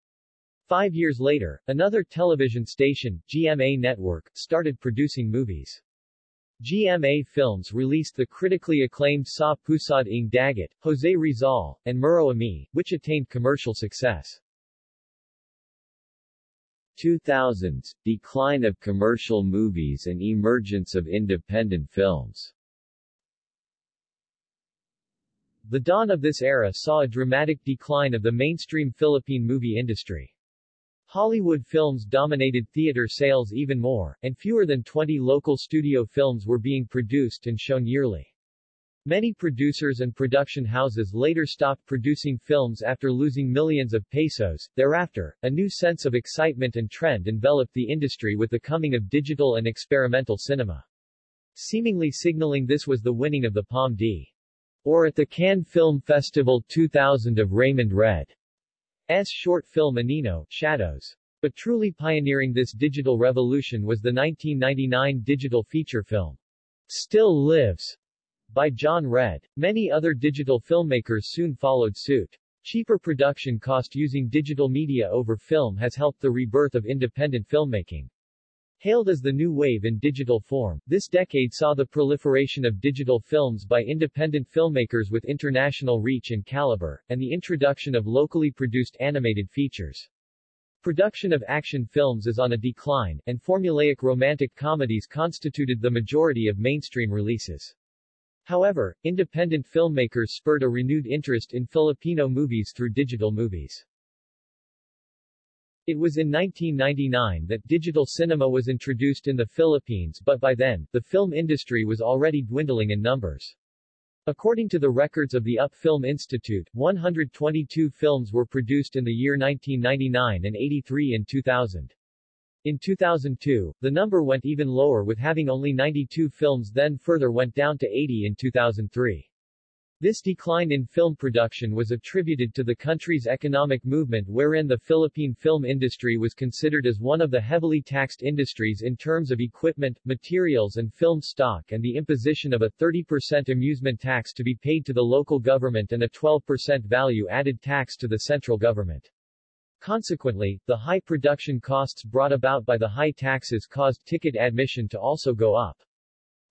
Five years later, another television station, GMA Network, started producing movies. GMA Films released the critically acclaimed Sa Pusod ng Dagat, Jose Rizal, and Muro Ami, which attained commercial success. 2000s, decline of commercial movies and emergence of independent films. The dawn of this era saw a dramatic decline of the mainstream Philippine movie industry. Hollywood films dominated theater sales even more, and fewer than 20 local studio films were being produced and shown yearly. Many producers and production houses later stopped producing films after losing millions of pesos. Thereafter, a new sense of excitement and trend enveloped the industry with the coming of digital and experimental cinema. Seemingly signaling this was the winning of the Palme D. Or at the Cannes Film Festival 2000 of Raymond Red's short film Anino, Shadows. But truly pioneering this digital revolution was the 1999 digital feature film, Still Lives, by Jon Red. Many other digital filmmakers soon followed suit. Cheaper production cost using digital media over film has helped the rebirth of independent filmmaking. Hailed as the new wave in digital form, this decade saw the proliferation of digital films by independent filmmakers with international reach and caliber, and the introduction of locally produced animated features. Production of action films is on a decline, and formulaic romantic comedies constituted the majority of mainstream releases. However, independent filmmakers spurred a renewed interest in Filipino movies through digital movies. It was in 1999 that digital cinema was introduced in the Philippines but by then, the film industry was already dwindling in numbers. According to the records of the UP Film Institute, 122 films were produced in the year 1999 and 83 in 2000. In 2002, the number went even lower with having only 92 films then further went down to 80 in 2003. This decline in film production was attributed to the country's economic movement wherein the Philippine film industry was considered as one of the heavily taxed industries in terms of equipment, materials and film stock and the imposition of a 30% amusement tax to be paid to the local government and a 12% value-added tax to the central government. Consequently, the high production costs brought about by the high taxes caused ticket admission to also go up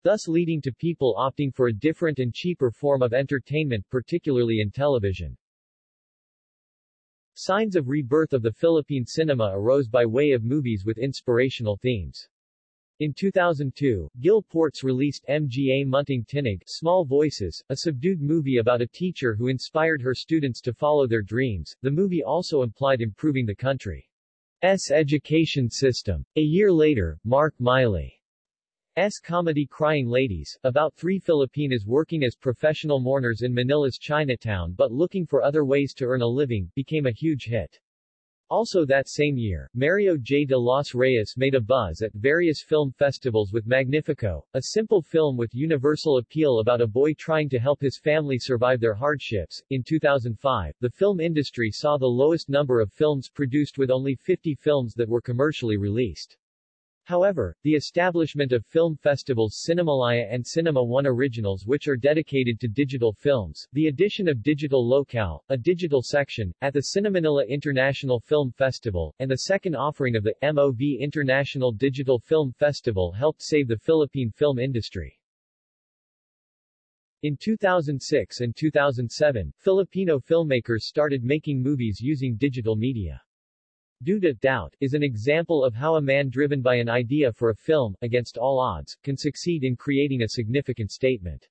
thus leading to people opting for a different and cheaper form of entertainment particularly in television. Signs of rebirth of the Philippine cinema arose by way of movies with inspirational themes. In 2002, Gil Portes released Mga Munting Tinig Small Voices, a subdued movie about a teacher who inspired her students to follow their dreams. The movie also implied improving the country's education system. A year later, Mark Meily S. comedy Crying Ladies, about three Filipinas working as professional mourners in Manila's Chinatown but looking for other ways to earn a living, became a huge hit. Also that same year, Mario J. de los Reyes made a buzz at various film festivals with Magnifico, a simple film with universal appeal about a boy trying to help his family survive their hardships. In 2005, the film industry saw the lowest number of films produced with only 50 films that were commercially released. However, the establishment of film festivals Cinemalaya and Cinema One Originals which are dedicated to digital films, the addition of Digital Locale, a digital section, at the Cinemanila International Film Festival, and the second offering of the MOV International Digital Film Festival helped save the Philippine film industry. In 2006 and 2007, Filipino filmmakers started making movies using digital media. Duda Doubt is an example of how a man driven by an idea for a film, against all odds, can succeed in creating a significant statement.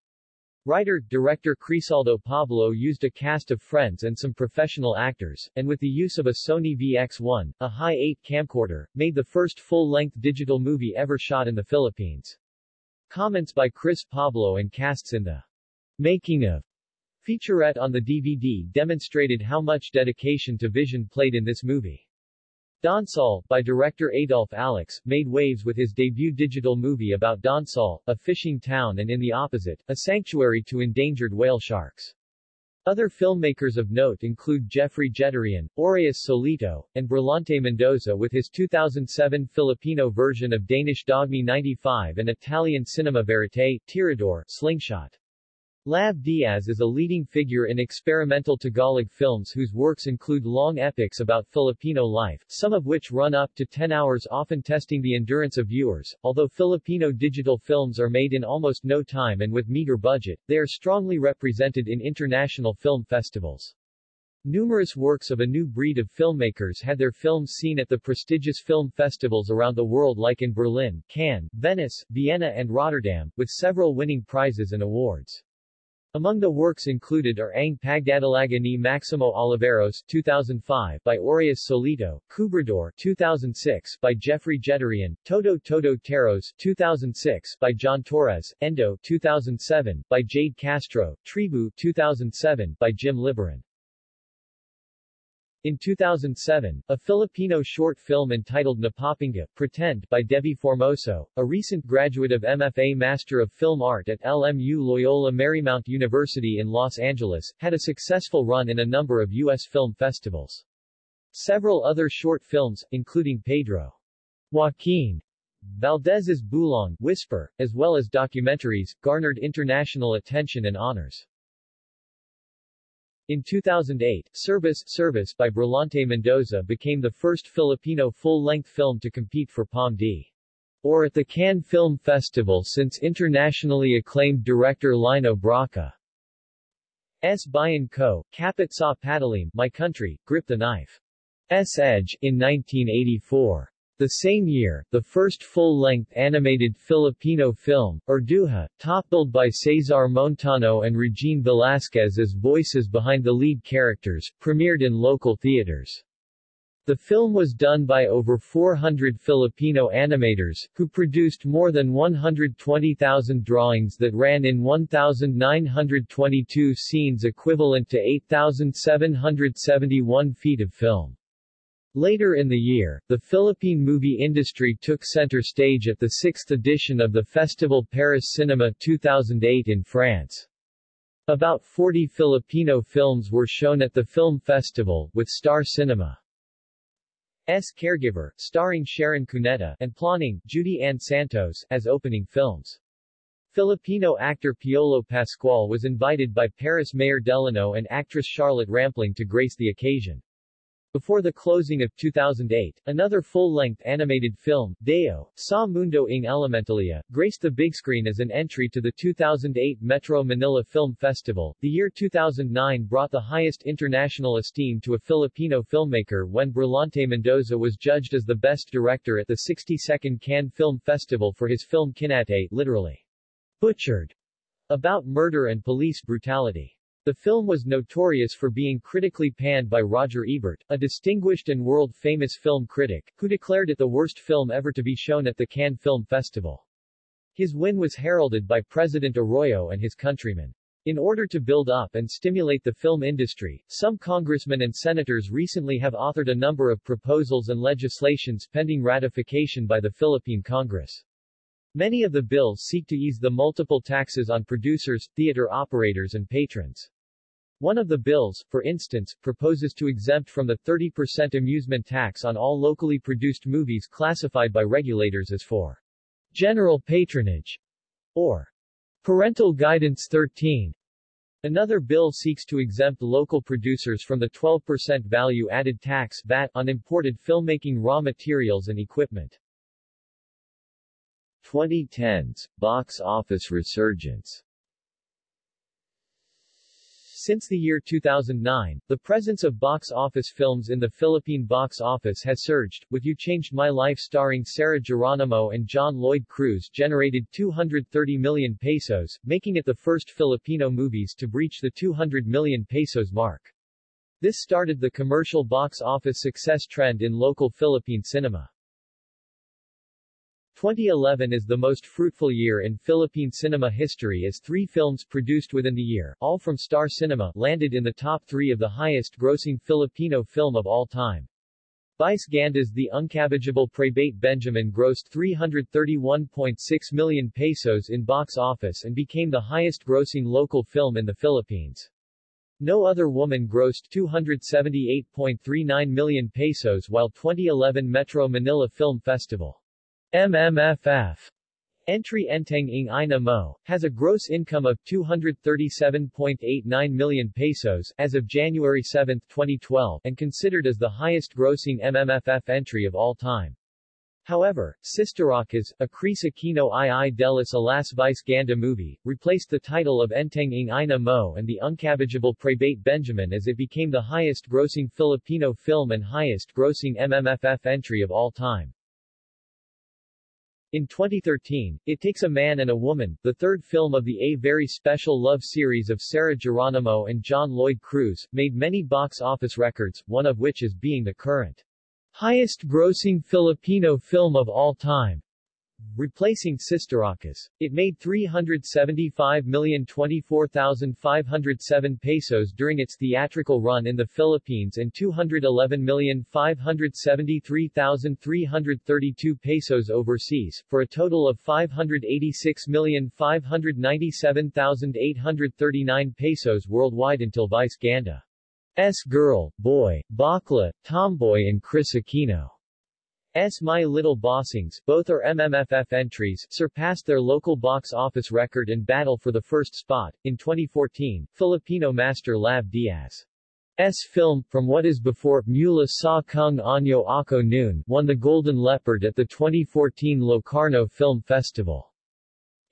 Writer-director Crisaldo Pablo used a cast of friends and some professional actors, and with the use of a Sony VX1, a high-8 camcorder, made the first full-length digital movie ever shot in the Philippines. Comments by Chris Pablo and casts in the making of featurette on the DVD demonstrated how much dedication to vision played in this movie. Donsol, by director Adolf Alix, made waves with his debut digital movie about Donsol, a fishing town and in the opposite, a sanctuary to endangered whale sharks. Other filmmakers of note include Jeffrey Jeturian, Auraeus Solito, and Brillante Mendoza with his 2007 Filipino version of Danish Dogme 95 and Italian Cinema Verite, Tirador, Slingshot. Lav Diaz is a leading figure in experimental Tagalog films whose works include long epics about Filipino life, some of which run up to 10 hours often testing the endurance of viewers. Although Filipino digital films are made in almost no time and with meager budget, they are strongly represented in international film festivals. Numerous works of a new breed of filmmakers had their films seen at the prestigious film festivals around the world like in Berlin, Cannes, Venice, Vienna and Rotterdam, with several winning prizes and awards. Among the works included are Ang Pagdadalaga ni Maximo Oliveros 2005 by Auraeus Solito, Kubrador 2006 by Jeffrey Jeturian, Todo Todo Teros 2006 by John Torres, Endo 2007 by Jade Castro, Tribu 2007 by Jim Libiran. In 2007, a Filipino short film entitled Napapinga, Pretend, by Debbie Formoso, a recent graduate of MFA Master of Film Art at LMU Loyola Marymount University in Los Angeles, had a successful run in a number of U.S. film festivals. Several other short films, including Pedro Joaquin Valdez's Bulong Whisper, as well as documentaries, garnered international attention and honors. In 2008, Service Service by Brillante Mendoza became the first Filipino full-length film to compete for Palme d'Or at the Cannes Film Festival since internationally acclaimed director Lino Brocka. S. Bayan Ko, Kapit sa Patalim, My Country, Grip the Knife. S. Edge, in 1984. The same year, the first full-length animated Filipino film, Urduja, top-billed by Cesar Montano and Regine Velasquez as voices behind the lead characters, premiered in local theaters. The film was done by over 400 Filipino animators, who produced more than 120,000 drawings that ran in 1,922 scenes equivalent to 8,771 feet of film. Later in the year, the Philippine movie industry took center stage at the sixth edition of the Festival Paris Cinema 2008 in France. About 40 Filipino films were shown at the film festival, with Star Cinema. S. Caregiver, starring Sharon Cuneta, and Ploning, Judy Ann Santos, as opening films. Filipino actor Piolo Pascual was invited by Paris Mayor Delano and actress Charlotte Rampling to grace the occasion. Before the closing of 2008, another full-length animated film, Dayo, Sa Mundo ng Elementalia, graced the big screen as an entry to the 2008 Metro Manila Film Festival. The year 2009 brought the highest international esteem to a Filipino filmmaker when Brillante Mendoza was judged as the best director at the 62nd Cannes Film Festival for his film Kinatay, literally, butchered, about murder and police brutality. The film was notorious for being critically panned by Roger Ebert, a distinguished and world-famous film critic, who declared it the worst film ever to be shown at the Cannes Film Festival. His win was heralded by President Arroyo and his countrymen. In order to build up and stimulate the film industry, some congressmen and senators recently have authored a number of proposals and legislations pending ratification by the Philippine Congress. Many of the bills seek to ease the multiple taxes on producers, theater operators and patrons. One of the bills, for instance, proposes to exempt from the 30% amusement tax on all locally produced movies classified by regulators as for general patronage or parental guidance 13. Another bill seeks to exempt local producers from the 12% value-added tax VAT on imported filmmaking raw materials and equipment. 2010s, box office resurgence since the year 2009, the presence of box office films in the Philippine box office has surged, with You Changed My Life starring Sarah Geronimo and John Lloyd Cruz generated 230 million pesos, making it the first Filipino movies to breach the 200 million pesos mark. This started the commercial box office success trend in local Philippine cinema. 2011 is the most fruitful year in Philippine cinema history as three films produced within the year, all from Star Cinema, landed in the top three of the highest-grossing Filipino film of all time. Vice Ganda's The Unkabogable Praybeyt Benjamin grossed 331.6 million pesos in box office and became the highest-grossing local film in the Philippines. No Other Woman grossed 278.39 million pesos while 2011 Metro Manila Film Festival MMFF Entry Enteng ng Ina Mo, has a gross income of 237.89 million pesos as of January 7, 2012, and considered as the highest-grossing MMFF entry of all time. However, Sisterakas, a Kris Aquino Ai-Ai delas Alas Vice Ganda movie, replaced the title of Enteng ng Ina Mo and the Unkabogable Praybeyt Benjamin as it became the highest-grossing Filipino film and highest-grossing MMFF entry of all time. In 2013, It Takes a Man and a Woman, the third film of the A Very Special Love series of Sarah Geronimo and John Lloyd Cruz, made many box office records, one of which is being the current highest-grossing Filipino film of all time replacing Sisterakas. It made 375,024,507 pesos during its theatrical run in the Philippines and 211,573,332 pesos overseas, for a total of 586,597,839 pesos worldwide until Vice Ganda. S. Girl, Boy, Bakla, Tomboy and Kris Aquino. S. My Little Bossings, both are MMFF entries, surpassed their local box office record and battle for the first spot. In 2014, Filipino master Lav Diaz. S film, from what is before, Mula Sa Kung Anyo Ako Noon, won the Golden Leopard at the 2014 Locarno Film Festival.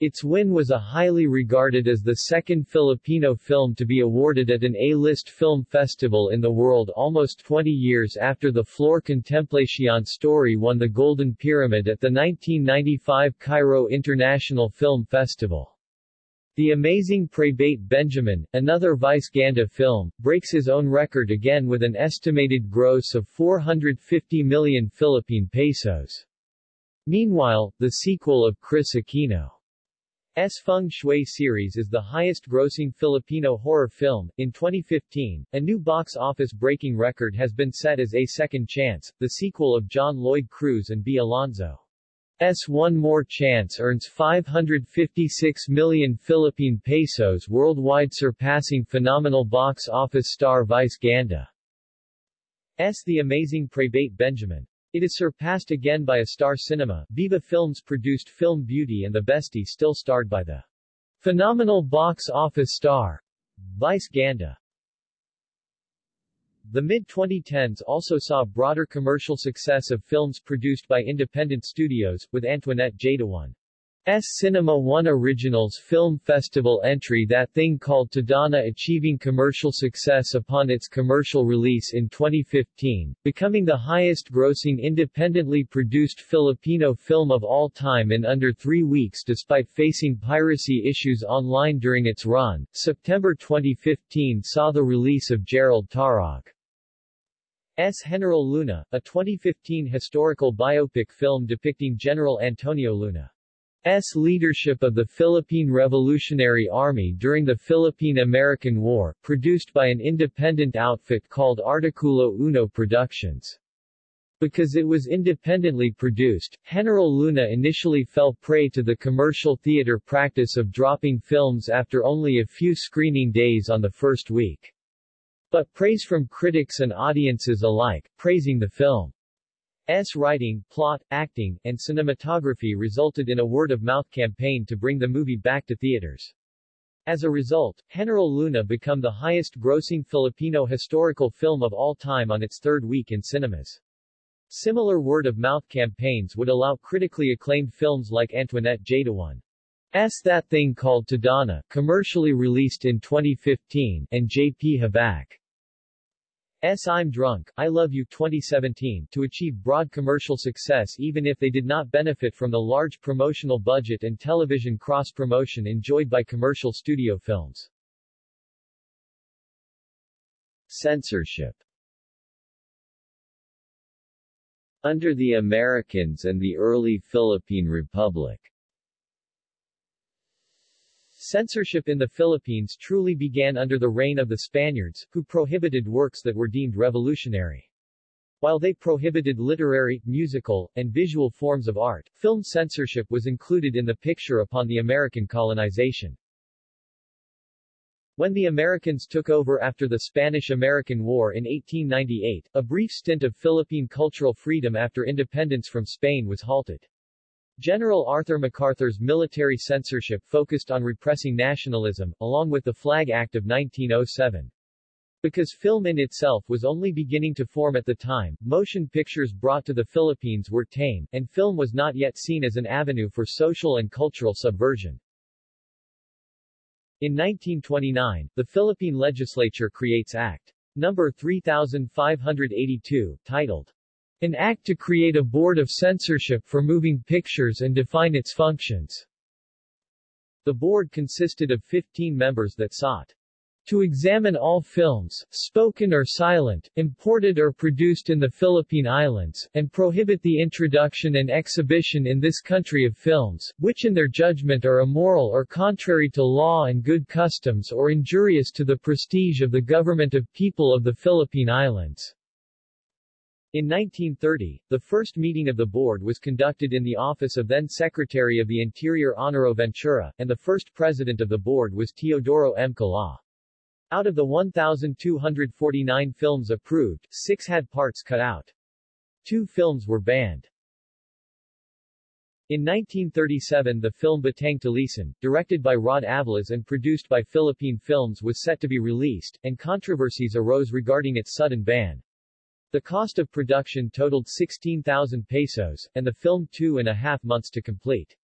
Its win was a highly regarded as the second Filipino film to be awarded at an A-list film festival in the world almost 20 years after the Flor Contemplacion story won the Golden Pyramid at the 1995 Cairo International Film Festival. The Amazing Praybeyt Benjamin, another Vice Ganda film, breaks his own record again with an estimated gross of 450 million Philippine pesos. Meanwhile, the sequel of Kris Aquino S Feng Shui series is the highest-grossing Filipino horror film. In 2015, a new box office breaking record has been set as A Second Chance, the sequel of John Lloyd Cruz and Bea Alonzo. S One More Chance earns 556 million Philippine pesos worldwide surpassing phenomenal box office star Vice Ganda. S The Amazing Praybeyt Benjamin. It is surpassed again by a star cinema. Viva Films produced Film Beauty and the Bestie still starred by the phenomenal box office star Vice Ganda. The mid-2010s also saw broader commercial success of films produced by independent studios, with Antoinette Jadaone. S Cinema One Originals Film Festival entry That Thing Called Tadhana achieving commercial success upon its commercial release in 2015, becoming the highest-grossing independently produced Filipino film of all time in under three weeks despite facing piracy issues online during its run. September 2015 saw the release of Jerrold Tarog. S. General Luna, a 2015 historical biopic film depicting General Antonio Luna. S. leadership of the Philippine Revolutionary Army during the Philippine-American War, produced by an independent outfit called Articulo Uno Productions. Because it was independently produced, General Luna initially fell prey to the commercial theater practice of dropping films after only a few screening days on the first week. But praise from critics and audiences alike, praising the film. S. writing, plot, acting, and cinematography resulted in a word-of-mouth campaign to bring the movie back to theaters. As a result, General Luna became the highest-grossing Filipino historical film of all time on its third week in cinemas. Similar word-of-mouth campaigns would allow critically acclaimed films like Antoinette Jadaone. S. That Thing Called Tadhana, commercially released in 2015, and J.P. Habac. S. I'm Drunk, I Love You 2017 to achieve broad commercial success even if they did not benefit from the large promotional budget and television cross-promotion enjoyed by commercial studio films. Censorship Under the Americans and the early Philippine Republic Censorship in the Philippines truly began under the reign of the Spaniards, who prohibited works that were deemed revolutionary. While they prohibited literary, musical, and visual forms of art, film censorship was included in the picture upon the American colonization. When the Americans took over after the Spanish-American War in 1898, a brief stint of Philippine cultural freedom after independence from Spain was halted. General Arthur MacArthur's military censorship focused on repressing nationalism, along with the Flag Act of 1907. Because film in itself was only beginning to form at the time, motion pictures brought to the Philippines were tame, and film was not yet seen as an avenue for social and cultural subversion. In 1929, the Philippine legislature creates Act No. 3582, titled an act to create a board of censorship for moving pictures and define its functions. The board consisted of 15 members that sought to examine all films, spoken or silent, imported or produced in the Philippine Islands, and prohibit the introduction and exhibition in this country of films, which in their judgment are immoral or contrary to law and good customs or injurious to the prestige of the government of people of the Philippine Islands. In 1930, the first meeting of the board was conducted in the office of then Secretary of the Interior Honorio Ventura, and the first president of the board was Teodoro M. Kalaw. Out of the 1,249 films approved, six had parts cut out. Two films were banned. In 1937 the film Batang Tulisan, directed by Rod Avalos and produced by Philippine Films was set to be released, and controversies arose regarding its sudden ban. The cost of production totaled 16,000 pesos, and the film two and a half months to complete.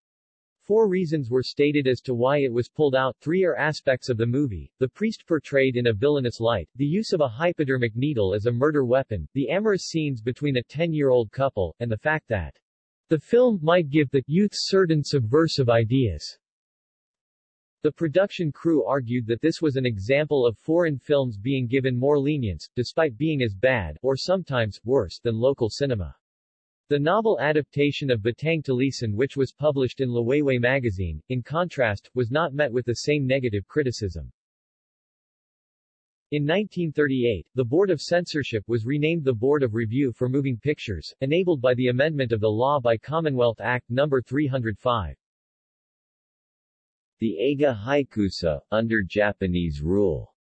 Four reasons were stated as to why it was pulled out. Three are aspects of the movie, the priest portrayed in a villainous light, the use of a hypodermic needle as a murder weapon, the amorous scenes between a 10-year-old couple, and the fact that the film might give the youth certain subversive ideas. The production crew argued that this was an example of foreign films being given more lenience, despite being as bad, or sometimes, worse, than local cinema. The novel adaptation of Batang Tulisan which was published in Liwayway magazine, in contrast, was not met with the same negative criticism. In 1938, the Board of Censorship was renamed the Board of Review for Moving Pictures, enabled by the amendment of the law by Commonwealth Act No. 305. The Eiga Haikyusha, under Japanese rule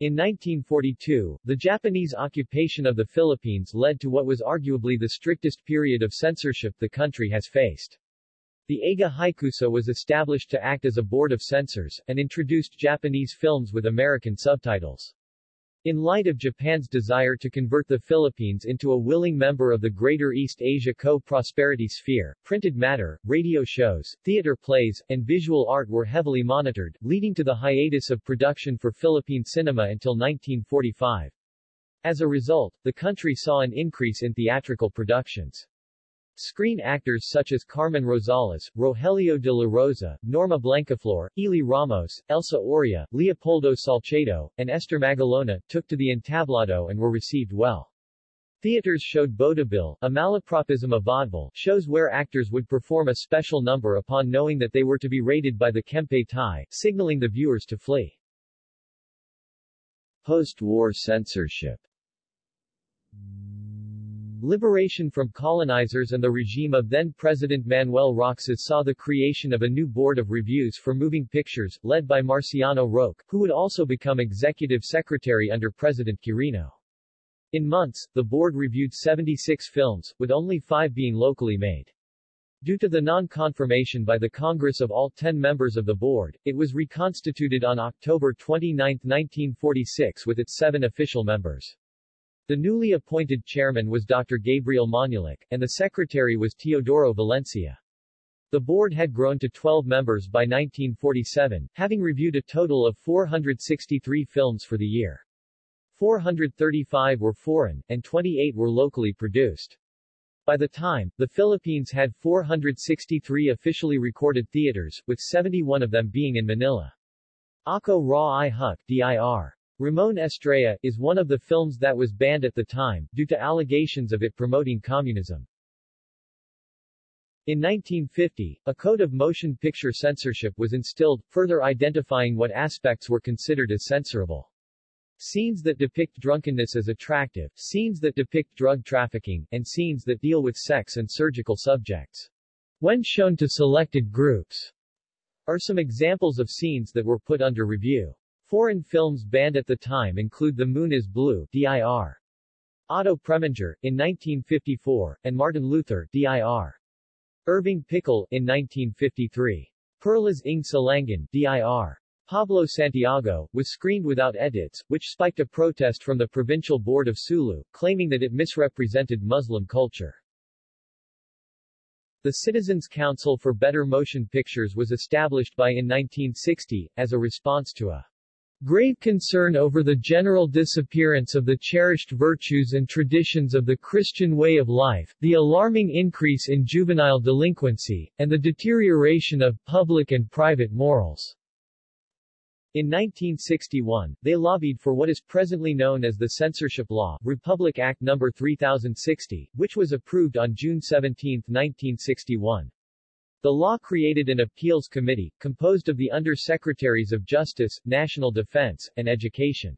in 1942, the Japanese occupation of the Philippines led to what was arguably the strictest period of censorship the country has faced. The Eiga Haikyusha was established to act as a board of censors, and introduced Japanese films with American subtitles. In light of Japan's desire to convert the Philippines into a willing member of the Greater East Asia Co-Prosperity Sphere, printed matter, radio shows, theater plays, and visual art were heavily monitored, leading to the hiatus of production for Philippine cinema until 1945. As a result, the country saw an increase in theatrical productions. Screen actors such as Carmen Rosales, Rogelio de la Rosa, Norma Blancaflor, Ely Ramos, Elsa Oria, Leopoldo Salcedo, and Esther Magalona, took to the entablado and were received well. Theaters showed bodabil, a malapropism of vaudeville, shows where actors would perform a special number upon knowing that they were to be raided by the Kempeitai, signaling the viewers to flee. Post-war censorship Liberation from colonizers and the regime of then-President Manuel Roxas saw the creation of a new board of reviews for moving pictures, led by Marciano Roque, who would also become executive secretary under President Quirino. In months, the board reviewed 76 films, with only five being locally made. Due to the non-confirmation by the Congress of all ten members of the board, it was reconstituted on October 29, 1946 with its seven official members. The newly appointed chairman was Dr. Gabriel Manulik, and the secretary was Teodoro Valencia. The board had grown to 12 members by 1947, having reviewed a total of 463 films for the year. 435 were foreign, and 28 were locally produced. By the time, the Philippines had 463 officially recorded theaters, with 71 of them being in Manila. Ako Raw Ay Huk, DIR. Ramon Estella, is one of the films that was banned at the time, due to allegations of it promoting communism. In 1950, a code of motion picture censorship was instilled, further identifying what aspects were considered as censorable. Scenes that depict drunkenness as attractive, scenes that depict drug trafficking, and scenes that deal with sex and surgical subjects. When shown to selected groups, are some examples of scenes that were put under review. Foreign films banned at the time include The Moon is Blue DIR. Otto Preminger, in 1954, and Martin Luther DIR. Irving Pichel, in 1953. Perlas ng Silangan DIR. Pablo Santiago, was screened without edits, which spiked a protest from the Provincial Board of Sulu, claiming that it misrepresented Muslim culture. The Citizens Council for Better Motion Pictures was established by in 1960, as a response to a Grave concern over the general disappearance of the cherished virtues and traditions of the Christian way of life, the alarming increase in juvenile delinquency, and the deterioration of public and private morals. In 1961, they lobbied for what is presently known as the Censorship Law, Republic Act No. 3060, which was approved on June 17, 1961. The law created an appeals committee, composed of the Under-Secretaries of Justice, National Defense, and Education.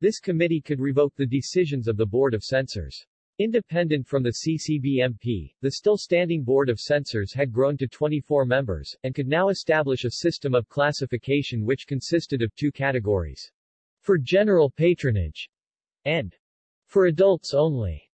This committee could revoke the decisions of the Board of Censors. Independent from the CCBMP, the still standing Board of Censors had grown to 24 members, and could now establish a system of classification which consisted of two categories. For general patronage and for adults only.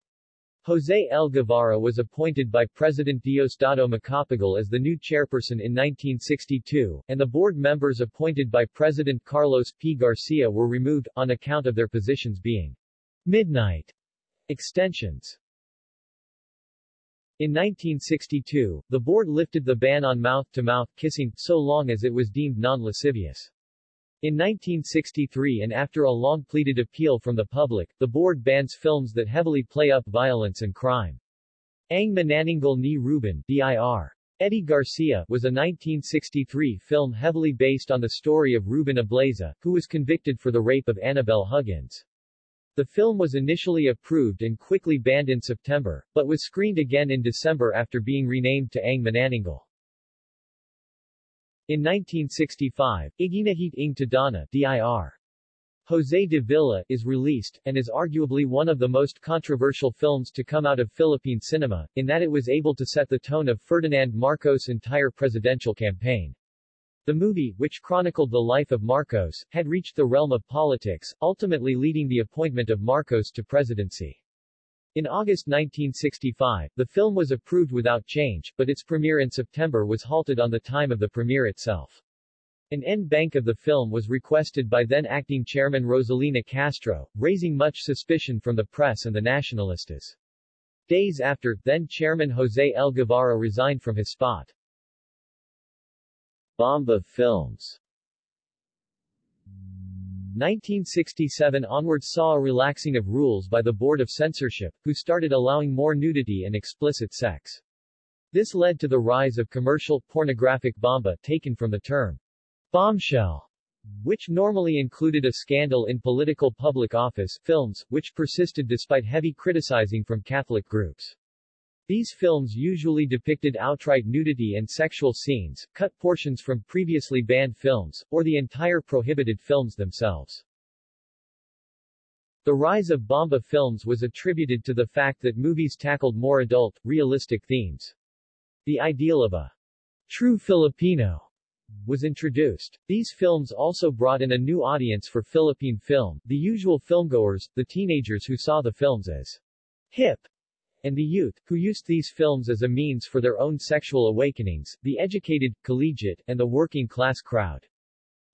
Jose L. Guevara was appointed by President Diosdado Macapagal as the new chairperson in 1962, and the board members appointed by President Carlos P. Garcia were removed, on account of their positions being midnight extensions. In 1962, the board lifted the ban on mouth-to-mouth -mouth kissing, so long as it was deemed non-lascivious. In 1963 and after a long-pleaded appeal from the public, the board bans films that heavily play up violence and crime. Ang Manananggal ni Ruben DIR. Eddie Garcia was a 1963 film heavily based on the story of Ruben Ablaza, who was convicted for the rape of Annabelle Huggins. The film was initially approved and quickly banned in September, but was screened again in December after being renamed to Ang Manananggal. In 1965, Iginuhit ng Tadhana DIR. Jose de Villa is released, and is arguably one of the most controversial films to come out of Philippine cinema, in that it was able to set the tone of Ferdinand Marcos' entire presidential campaign. The movie, which chronicled the life of Marcos, had reached the realm of politics, ultimately leading the appointment of Marcos to presidency. In August 1965, the film was approved without change, but its premiere in September was halted on the time of the premiere itself. An end bank of the film was requested by then-acting chairman Rosalina Castro, raising much suspicion from the press and the Nacionalistas. Days after, then-chairman Jose L. Guevara resigned from his spot. Bomba Films 1967 onwards saw a relaxing of rules by the Board of Censorship, who started allowing more nudity and explicit sex. This led to the rise of commercial, pornographic bomba, taken from the term bombshell, which normally included a scandal in political public office, films, which persisted despite heavy criticizing from Catholic groups. These films usually depicted outright nudity and sexual scenes, cut portions from previously banned films, or the entire prohibited films themselves. The rise of Bomba films was attributed to the fact that movies tackled more adult, realistic themes. The ideal of a true Filipino was introduced. These films also brought in a new audience for Philippine film, the usual filmgoers, the teenagers who saw the films as hip and the youth, who used these films as a means for their own sexual awakenings, the educated, collegiate, and the working-class crowd.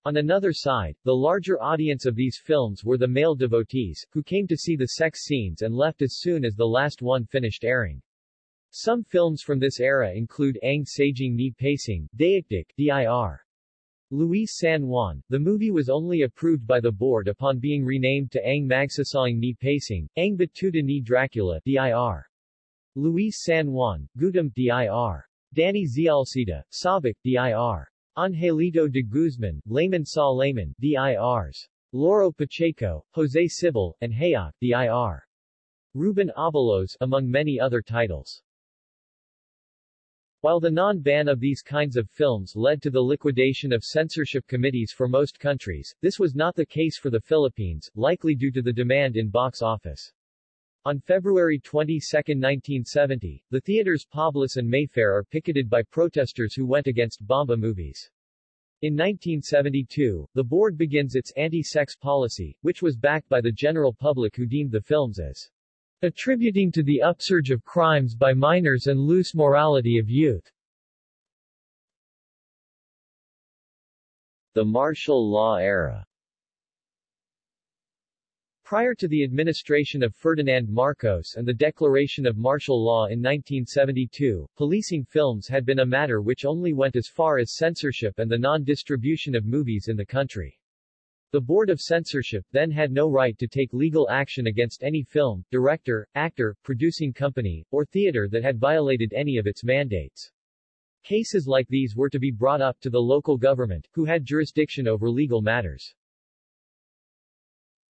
On another side, the larger audience of these films were the male devotees, who came to see the sex scenes and left as soon as the last one finished airing. Some films from this era include Ang Saging Ni Pacing, Daikdik, dir. Luis San Juan, the movie was only approved by the board upon being renamed to Ang Magsasawing Ni Pacing, Ang Batuta ni Dracula, dir. Luis San Juan, Gutam dir. Danny Zialcita, Sabak dir. Angelito de Guzman, Layman Sa Layman dirs. Loro Pacheco, Jose Cibal, and Hayok dir. Ruben Abalos, among many other titles. While the non-ban of these kinds of films led to the liquidation of censorship committees for most countries, this was not the case for the Philippines, likely due to the demand in box office. On February 22, 1970, the theaters Poblacion and Mayfair are picketed by protesters who went against Bomba movies. In 1972, the board begins its anti-sex policy, which was backed by the general public who deemed the films as attributing to the upsurge of crimes by minors and loose morality of youth. The martial law era Prior to the administration of Ferdinand Marcos and the declaration of martial law in 1972, policing films had been a matter which only went as far as censorship and the non-distribution of movies in the country. The Board of Censorship then had no right to take legal action against any film, director, actor, producing company, or theater that had violated any of its mandates. Cases like these were to be brought up to the local government, who had jurisdiction over legal matters.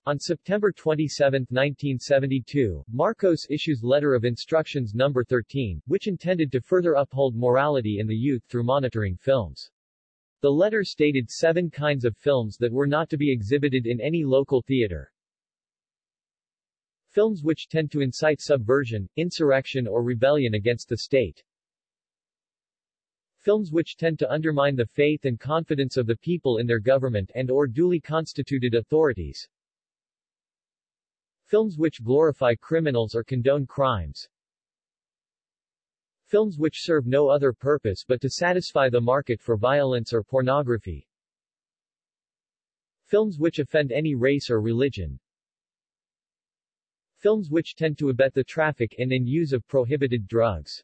On September 27, 1972, Marcos issues Letter of Instructions No. 13, which intended to further uphold morality in the youth through monitoring films. The letter stated seven kinds of films that were not to be exhibited in any local theater. Films which tend to incite subversion, insurrection or rebellion against the state. Films which tend to undermine the faith and confidence of the people in their government and or duly constituted authorities. Films which glorify criminals or condone crimes. Films which serve no other purpose but to satisfy the market for violence or pornography. Films which offend any race or religion. Films which tend to abet the traffic and in and use of prohibited drugs.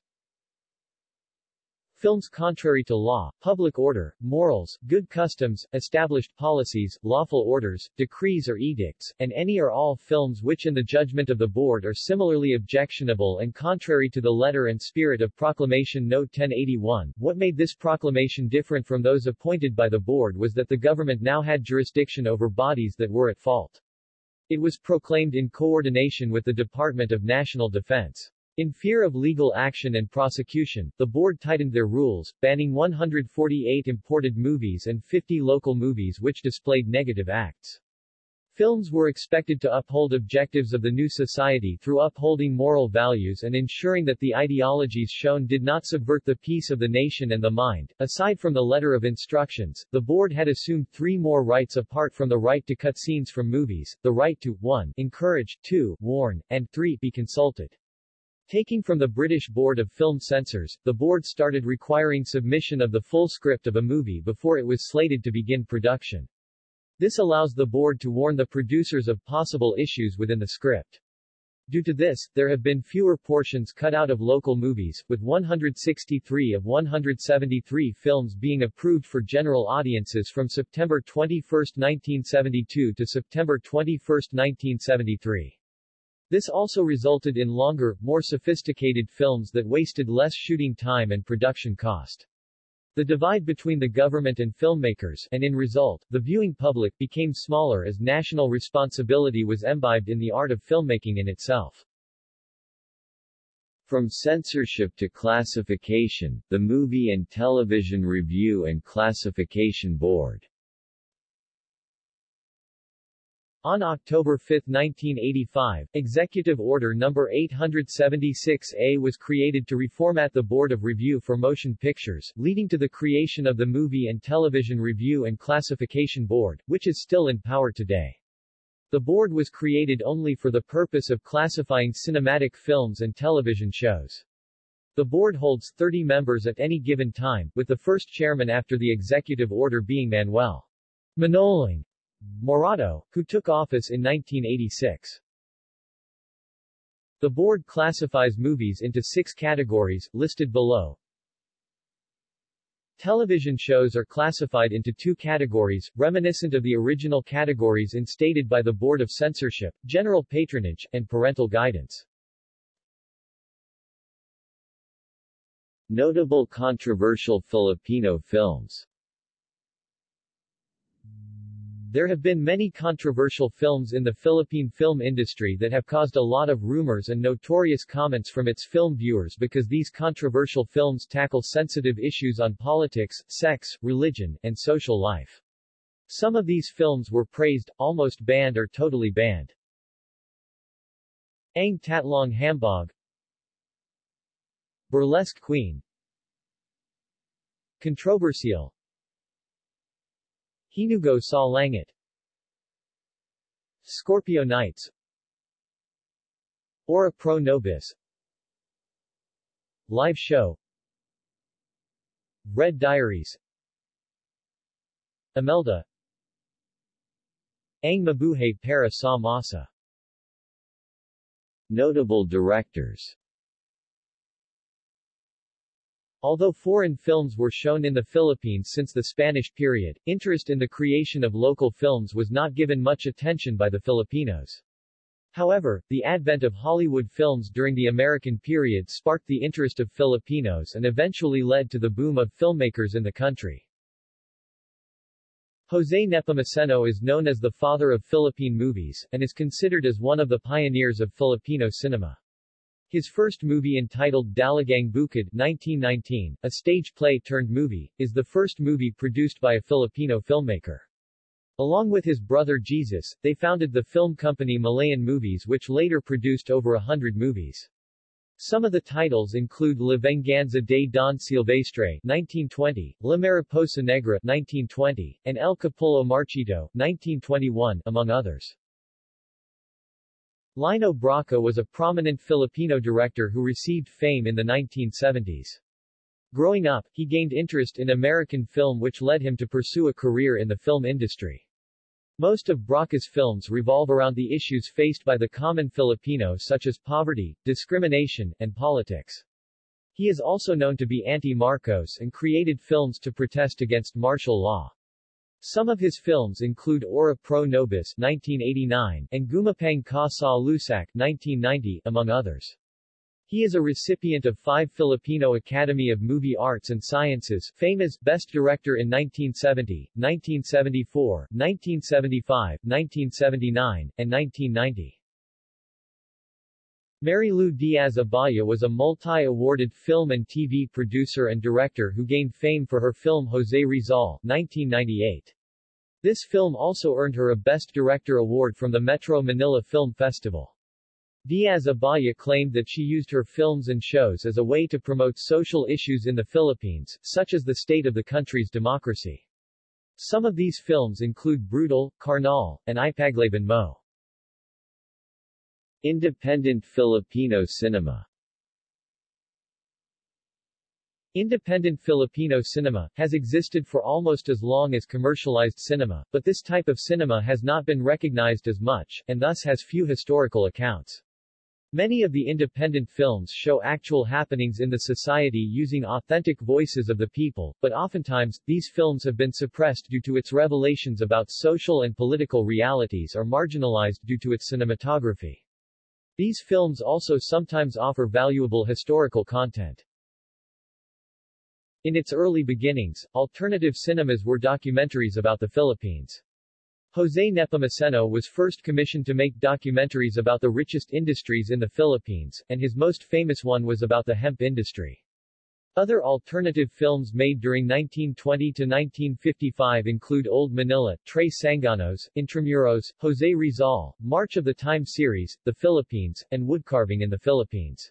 Films contrary to law, public order, morals, good customs, established policies, lawful orders, decrees or edicts, and any or all films which in the judgment of the board are similarly objectionable and contrary to the letter and spirit of Proclamation Note 1081. What made this proclamation different from those appointed by the board was that the government now had jurisdiction over bodies that were at fault. It was proclaimed in coordination with the Department of National Defense. In fear of legal action and prosecution, the board tightened their rules, banning 148 imported movies and 50 local movies which displayed negative acts. Films were expected to uphold objectives of the new society through upholding moral values and ensuring that the ideologies shown did not subvert the peace of the nation and the mind. Aside from the letter of instructions, the board had assumed three more rights apart from the right to cut scenes from movies, the right to 1. encourage, 2. warn, and 3. be consulted. Taking from the British Board of Film Censors, the board started requiring submission of the full script of a movie before it was slated to begin production. This allows the board to warn the producers of possible issues within the script. Due to this, there have been fewer portions cut out of local movies, with 163 of 173 films being approved for general audiences from September 21, 1972 to September 21, 1973. This also resulted in longer, more sophisticated films that wasted less shooting time and production cost. The divide between the government and filmmakers and in result, the viewing public became smaller as national responsibility was imbibed in the art of filmmaking in itself. From censorship to classification, the Movie and Television Review and Classification Board On October 5, 1985, Executive Order No. 876-A was created to reformat the Board of Review for Motion Pictures, leading to the creation of the Movie and Television Review and Classification Board, which is still in power today. The board was created only for the purpose of classifying cinematic films and television shows. The board holds 30 members at any given time, with the first chairman after the executive order being Manuel Manoling Morato, who took office in 1986. The board classifies movies into six categories, listed below. Television shows are classified into two categories, reminiscent of the original categories instated by the Board of Censorship, general patronage, and parental guidance. Notable controversial Filipino films there have been many controversial films in the Philippine film industry that have caused a lot of rumors and notorious comments from its film viewers because these controversial films tackle sensitive issues on politics, sex, religion, and social life. Some of these films were praised, almost banned or totally banned. Ang Tatlong Hambog Burlesque Queen Controversial Hinugot sa Langit. Scorpio Nights Ora Pro Nobis. Live Show. Red Diaries. Imelda. Ang Mabuhay para sa Masa. Notable directors Although foreign films were shown in the Philippines since the Spanish period, interest in the creation of local films was not given much attention by the Filipinos. However, the advent of Hollywood films during the American period sparked the interest of Filipinos and eventually led to the boom of filmmakers in the country. Jose Nepomuceno is known as the father of Philippine movies, and is considered as one of the pioneers of Filipino cinema. His first movie entitled Dalagang Bukid 1919, a stage play turned movie, is the first movie produced by a Filipino filmmaker. Along with his brother Jesus, they founded the film company Malayan Movies which later produced over a hundred movies. Some of the titles include La Venganza de Don Silvestre 1920, La Mariposa Negra 1920, and El Capullo Marchito 1921, among others. Lino Brocka was a prominent Filipino director who received fame in the 1970s. Growing up, he gained interest in American film which led him to pursue a career in the film industry. Most of Brocka's films revolve around the issues faced by the common Filipino such as poverty, discrimination, and politics. He is also known to be anti-Marcos and created films to protest against martial law. Some of his films include Ora Pro Nobis 1989 and Gumapang Ka Sa Lusak 1990, among others. He is a recipient of five Filipino Academy of Movie Arts and Sciences FAMAS Best Director in 1970, 1974, 1975, 1979, and 1990. Marilou Diaz-Abaya was a multi-awarded film and TV producer and director who gained fame for her film Jose Rizal 1998. This film also earned her a Best Director award from the Metro Manila Film Festival. Diaz-Abaya claimed that she used her films and shows as a way to promote social issues in the Philippines, such as the state of the country's democracy. Some of these films include Brutal, Karnal, and Ipaglaban Mo. Independent Filipino cinema Independent Filipino cinema, has existed for almost as long as commercialized cinema, but this type of cinema has not been recognized as much, and thus has few historical accounts. Many of the independent films show actual happenings in the society using authentic voices of the people, but oftentimes, these films have been suppressed due to its revelations about social and political realities or marginalized due to its cinematography. These films also sometimes offer valuable historical content. In its early beginnings, alternative cinemas were documentaries about the Philippines. Jose Nepomuceno was first commissioned to make documentaries about the richest industries in the Philippines, and his most famous one was about the hemp industry. Other alternative films made during 1920 to 1955 include Old Manila, Trey Sanganos, Intramuros, Jose Rizal, March of the Time series, The Philippines, and Woodcarving in the Philippines.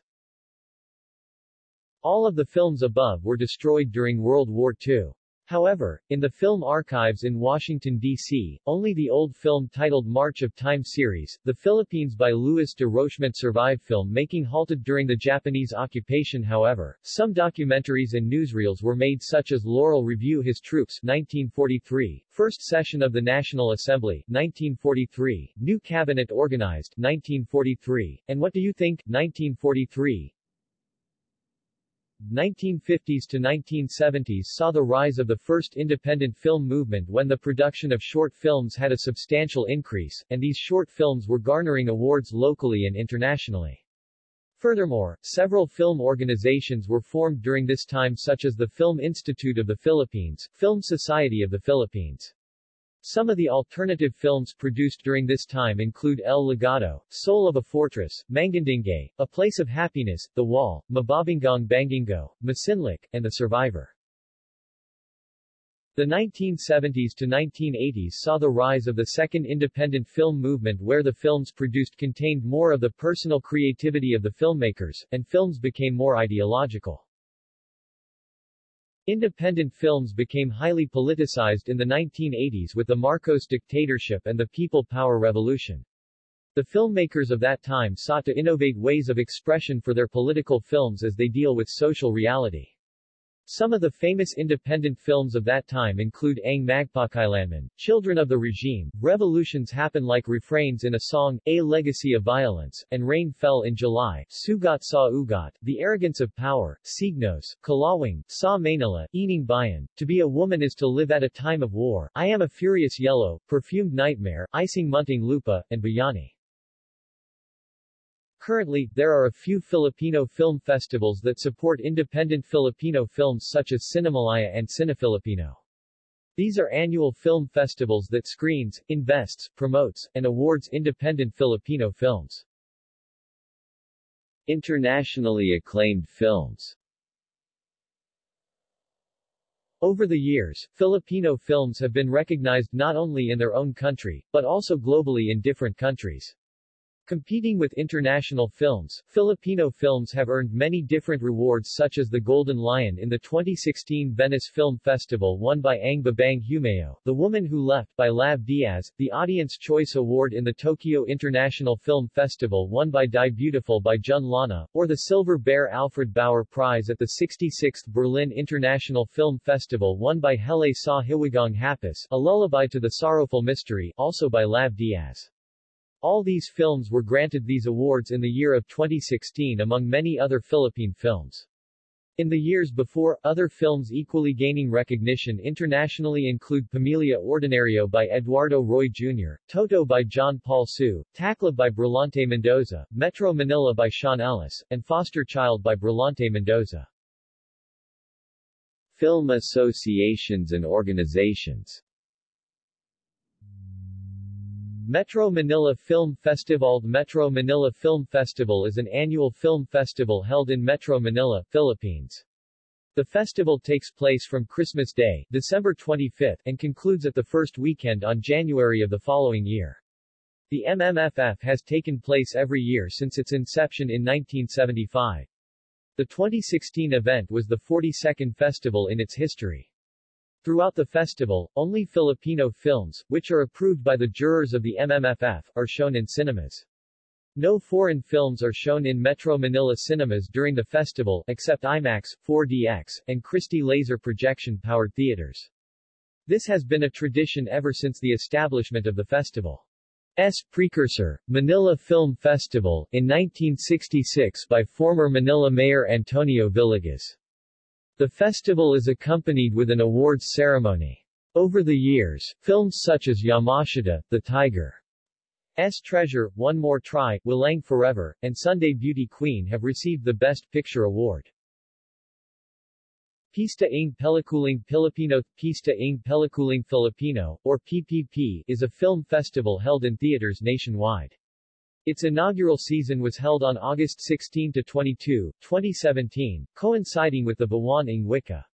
All of the films above were destroyed during World War II. However, in the film archives in Washington, D.C., only the old film titled March of Time series, The Philippines by Louis de Rochemont survived film making halted during the Japanese occupation however, some documentaries and newsreels were made such as Laurel Review His Troops 1943, First Session of the National Assembly 1943, New Cabinet Organized 1943, and What Do You Think 1943, 1950s to 1970s saw the rise of the first independent film movement when the production of short films had a substantial increase, and these short films were garnering awards locally and internationally. Furthermore, several film organizations were formed during this time such as the Film Institute of the Philippines, Film Society of the Philippines, some of the alternative films produced during this time include El Legado, Soul of a Fortress, Mangandingay, A Place of Happiness, The Wall, Mababangong Bangungot, Masinlik, and The Survivor. The 1970s to 1980s saw the rise of the second independent film movement where the films produced contained more of the personal creativity of the filmmakers, and films became more ideological. Independent films became highly politicized in the 1980s with the Marcos dictatorship and the People Power Revolution. The filmmakers of that time sought to innovate ways of expression for their political films as they deal with social reality. Some of the famous independent films of that time include Ang Magpakailanman, Children of the Regime, Revolutions Happen Like Refrains in a Song, A Legacy of Violence, and Rain Fell in July, Sugat Sa Ugat, The Arrogance of Power, Signos, Kalawang, Sa Manila, Ining Bayan, To Be a Woman is to Live at a Time of War, I Am a Furious Yellow, Perfumed Nightmare, Icing Munting Lupa, and Bayani. Currently, there are a few Filipino film festivals that support independent Filipino films such as Cinemalaya and Cinefilipino. These are annual film festivals that screens, invests, promotes, and awards independent Filipino films. Internationally acclaimed films Over the years, Filipino films have been recognized not only in their own country, but also globally in different countries. Competing with international films, Filipino films have earned many different rewards such as the Golden Lion in the 2016 Venice Film Festival won by Ang Babaeng Humayo, The Woman Who Left by Lav Diaz, the Audience Choice Award in the Tokyo International Film Festival won by Die Beautiful by Jun Lana, or the Silver Bear Alfred Bauer Prize at the 66th Berlin International Film Festival won by Hele Sa Hiwagang Hapis, A Lullaby to the Sorrowful Mystery, also by Lav Diaz. All these films were granted these awards in the year of 2016 among many other Philippine films. In the years before, other films equally gaining recognition internationally include Pamilya Ordinaryo by Eduardo Roy Jr., Toto by John Paul Su, Taklub by Brillante Mendoza, Metro Manila by Sean Ellis, and Foster Child by Brillante Mendoza. Film associations and organizations Metro Manila Film Festival Metro Manila Film Festival is an annual film festival held in Metro Manila, Philippines. The festival takes place from Christmas Day, December 25, and concludes at the first weekend on January of the following year. The MMFF has taken place every year since its inception in 1975. The 2016 event was the 42nd festival in its history. Throughout the festival, only Filipino films, which are approved by the jurors of the MMFF, are shown in cinemas. No foreign films are shown in Metro Manila cinemas during the festival, except IMAX, 4DX, and Christie laser projection-powered theaters. This has been a tradition ever since the establishment of the festival. S. precursor, Manila Film Festival, in 1966 by former Manila Mayor Antonio Villegas. The festival is accompanied with an awards ceremony. Over the years, films such as Yamashita, The Tiger, S. Treasure, One More Try, Walang Forever, and Sunday Beauty Queen have received the Best Picture award. Pista ng Pelikulang Pilipino Pista ng Pelikulang Filipino, or PPP, is a film festival held in theaters nationwide. Its inaugural season was held on August 16 to 22, 2017, coinciding with the Buwan ng Wika.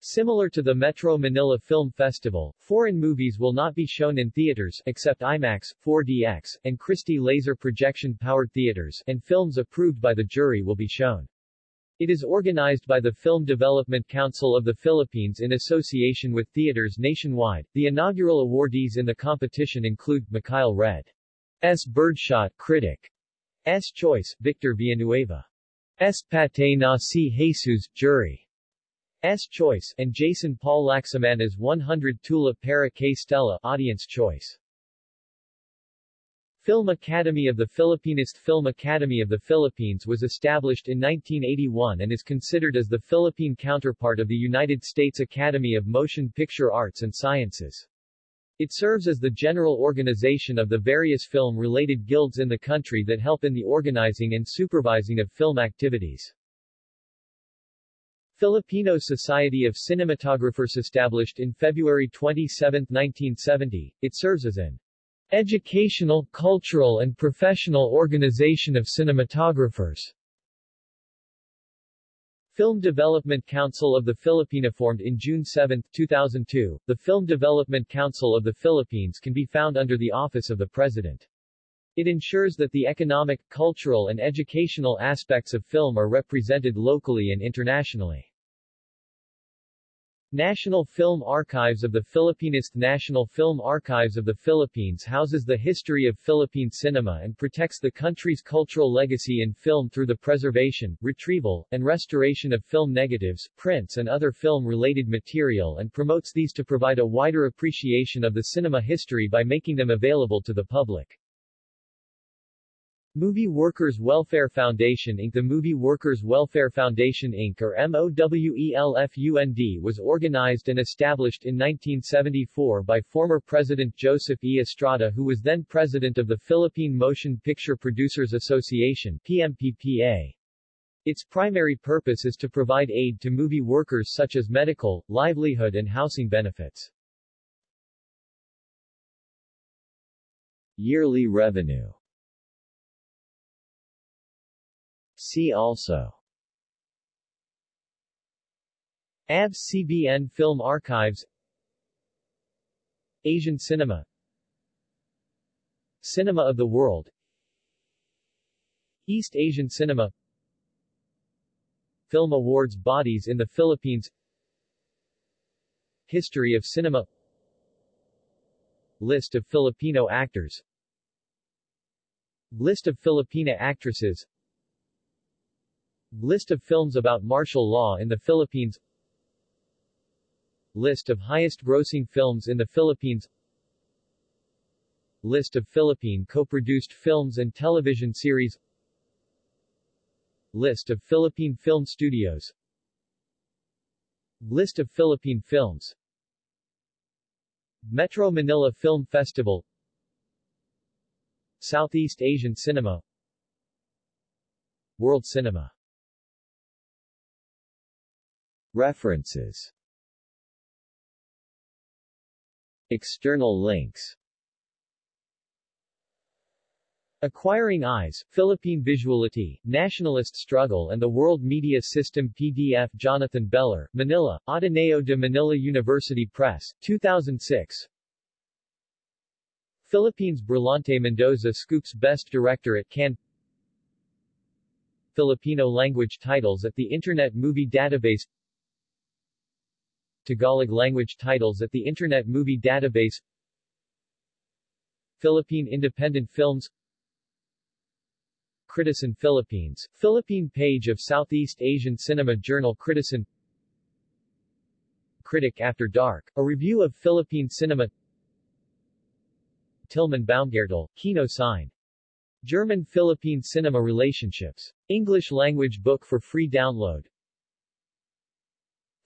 Similar to the Metro Manila Film Festival, foreign movies will not be shown in theaters except IMAX, 4DX, and Christie laser projection-powered theaters, and films approved by the jury will be shown. It is organized by the Film Development Council of the Philippines in association with theaters nationwide. The inaugural awardees in the competition include Mikhail Red. S. Birdshot Critic. S. Choice, Victor Villanueva. S. Patay na si Jesus, Jury. S. Choice, and Jason Paul Laxamana's 100 Tula para K Stella, Audience Choice. Film Academy of the Philippines Film Academy of the Philippines was established in 1981 and is considered as the Philippine counterpart of the United States Academy of Motion Picture Arts and Sciences. It serves as the general organization of the various film-related guilds in the country that help in the organizing and supervising of film activities. Filipino Society of Cinematographers established in February 27, 1970, it serves as an educational, cultural and professional organization of cinematographers. Film Development Council of the Philippines formed in June 7, 2002. The Film Development Council of the Philippines can be found under the Office of the President. It ensures that the economic, cultural and educational aspects of film are represented locally and internationally. National Film Archives of the Philippines National Film Archives of the Philippines houses the history of Philippine cinema and protects the country's cultural legacy in film through the preservation, retrieval, and restoration of film negatives, prints and other film-related material and promotes these to provide a wider appreciation of the cinema history by making them available to the public. Movie Workers Welfare Foundation Inc. The Movie Workers Welfare Foundation Inc. or MOWELFUND was organized and established in 1974 by former President Joseph E. Estrada who was then president of the Philippine Motion Picture Producers Association PMPPA. Its primary purpose is to provide aid to movie workers such as medical, livelihood and housing benefits. Yearly revenue See also. ABS-CBN Film Archives. Asian Cinema. Cinema of the World. East Asian Cinema. Film Awards Bodies in the Philippines. History of Cinema. List of Filipino actors. List of Filipina actresses List of films about martial law in the Philippines. List of highest-grossing films in the Philippines. List of Philippine co-produced films and television series. List of Philippine film studios. List of Philippine films. Metro Manila Film Festival. Southeast Asian Cinema. World Cinema References. External links. Acquiring Eyes, Philippine Visuality, Nationalist Struggle and the World Media System PDF Jonathan Beller, Manila, Ateneo de Manila University Press, 2006 Philippines Brillante Mendoza scoops Best Director at Cannes. Filipino language titles at the Internet Movie Database Tagalog language titles at the Internet Movie Database Philippine Independent Films Critizen Philippines, Philippine page of Southeast Asian Cinema Journal Critizen Critic After Dark, a review of Philippine cinema Tilman Baumgartel, Kino Sign. German-Philippine Cinema Relationships. English language book for free download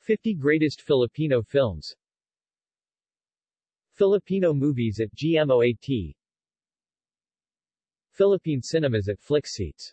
50 Greatest Filipino Films. Filipino movies at GMOAT Philippine cinemas at Flixseats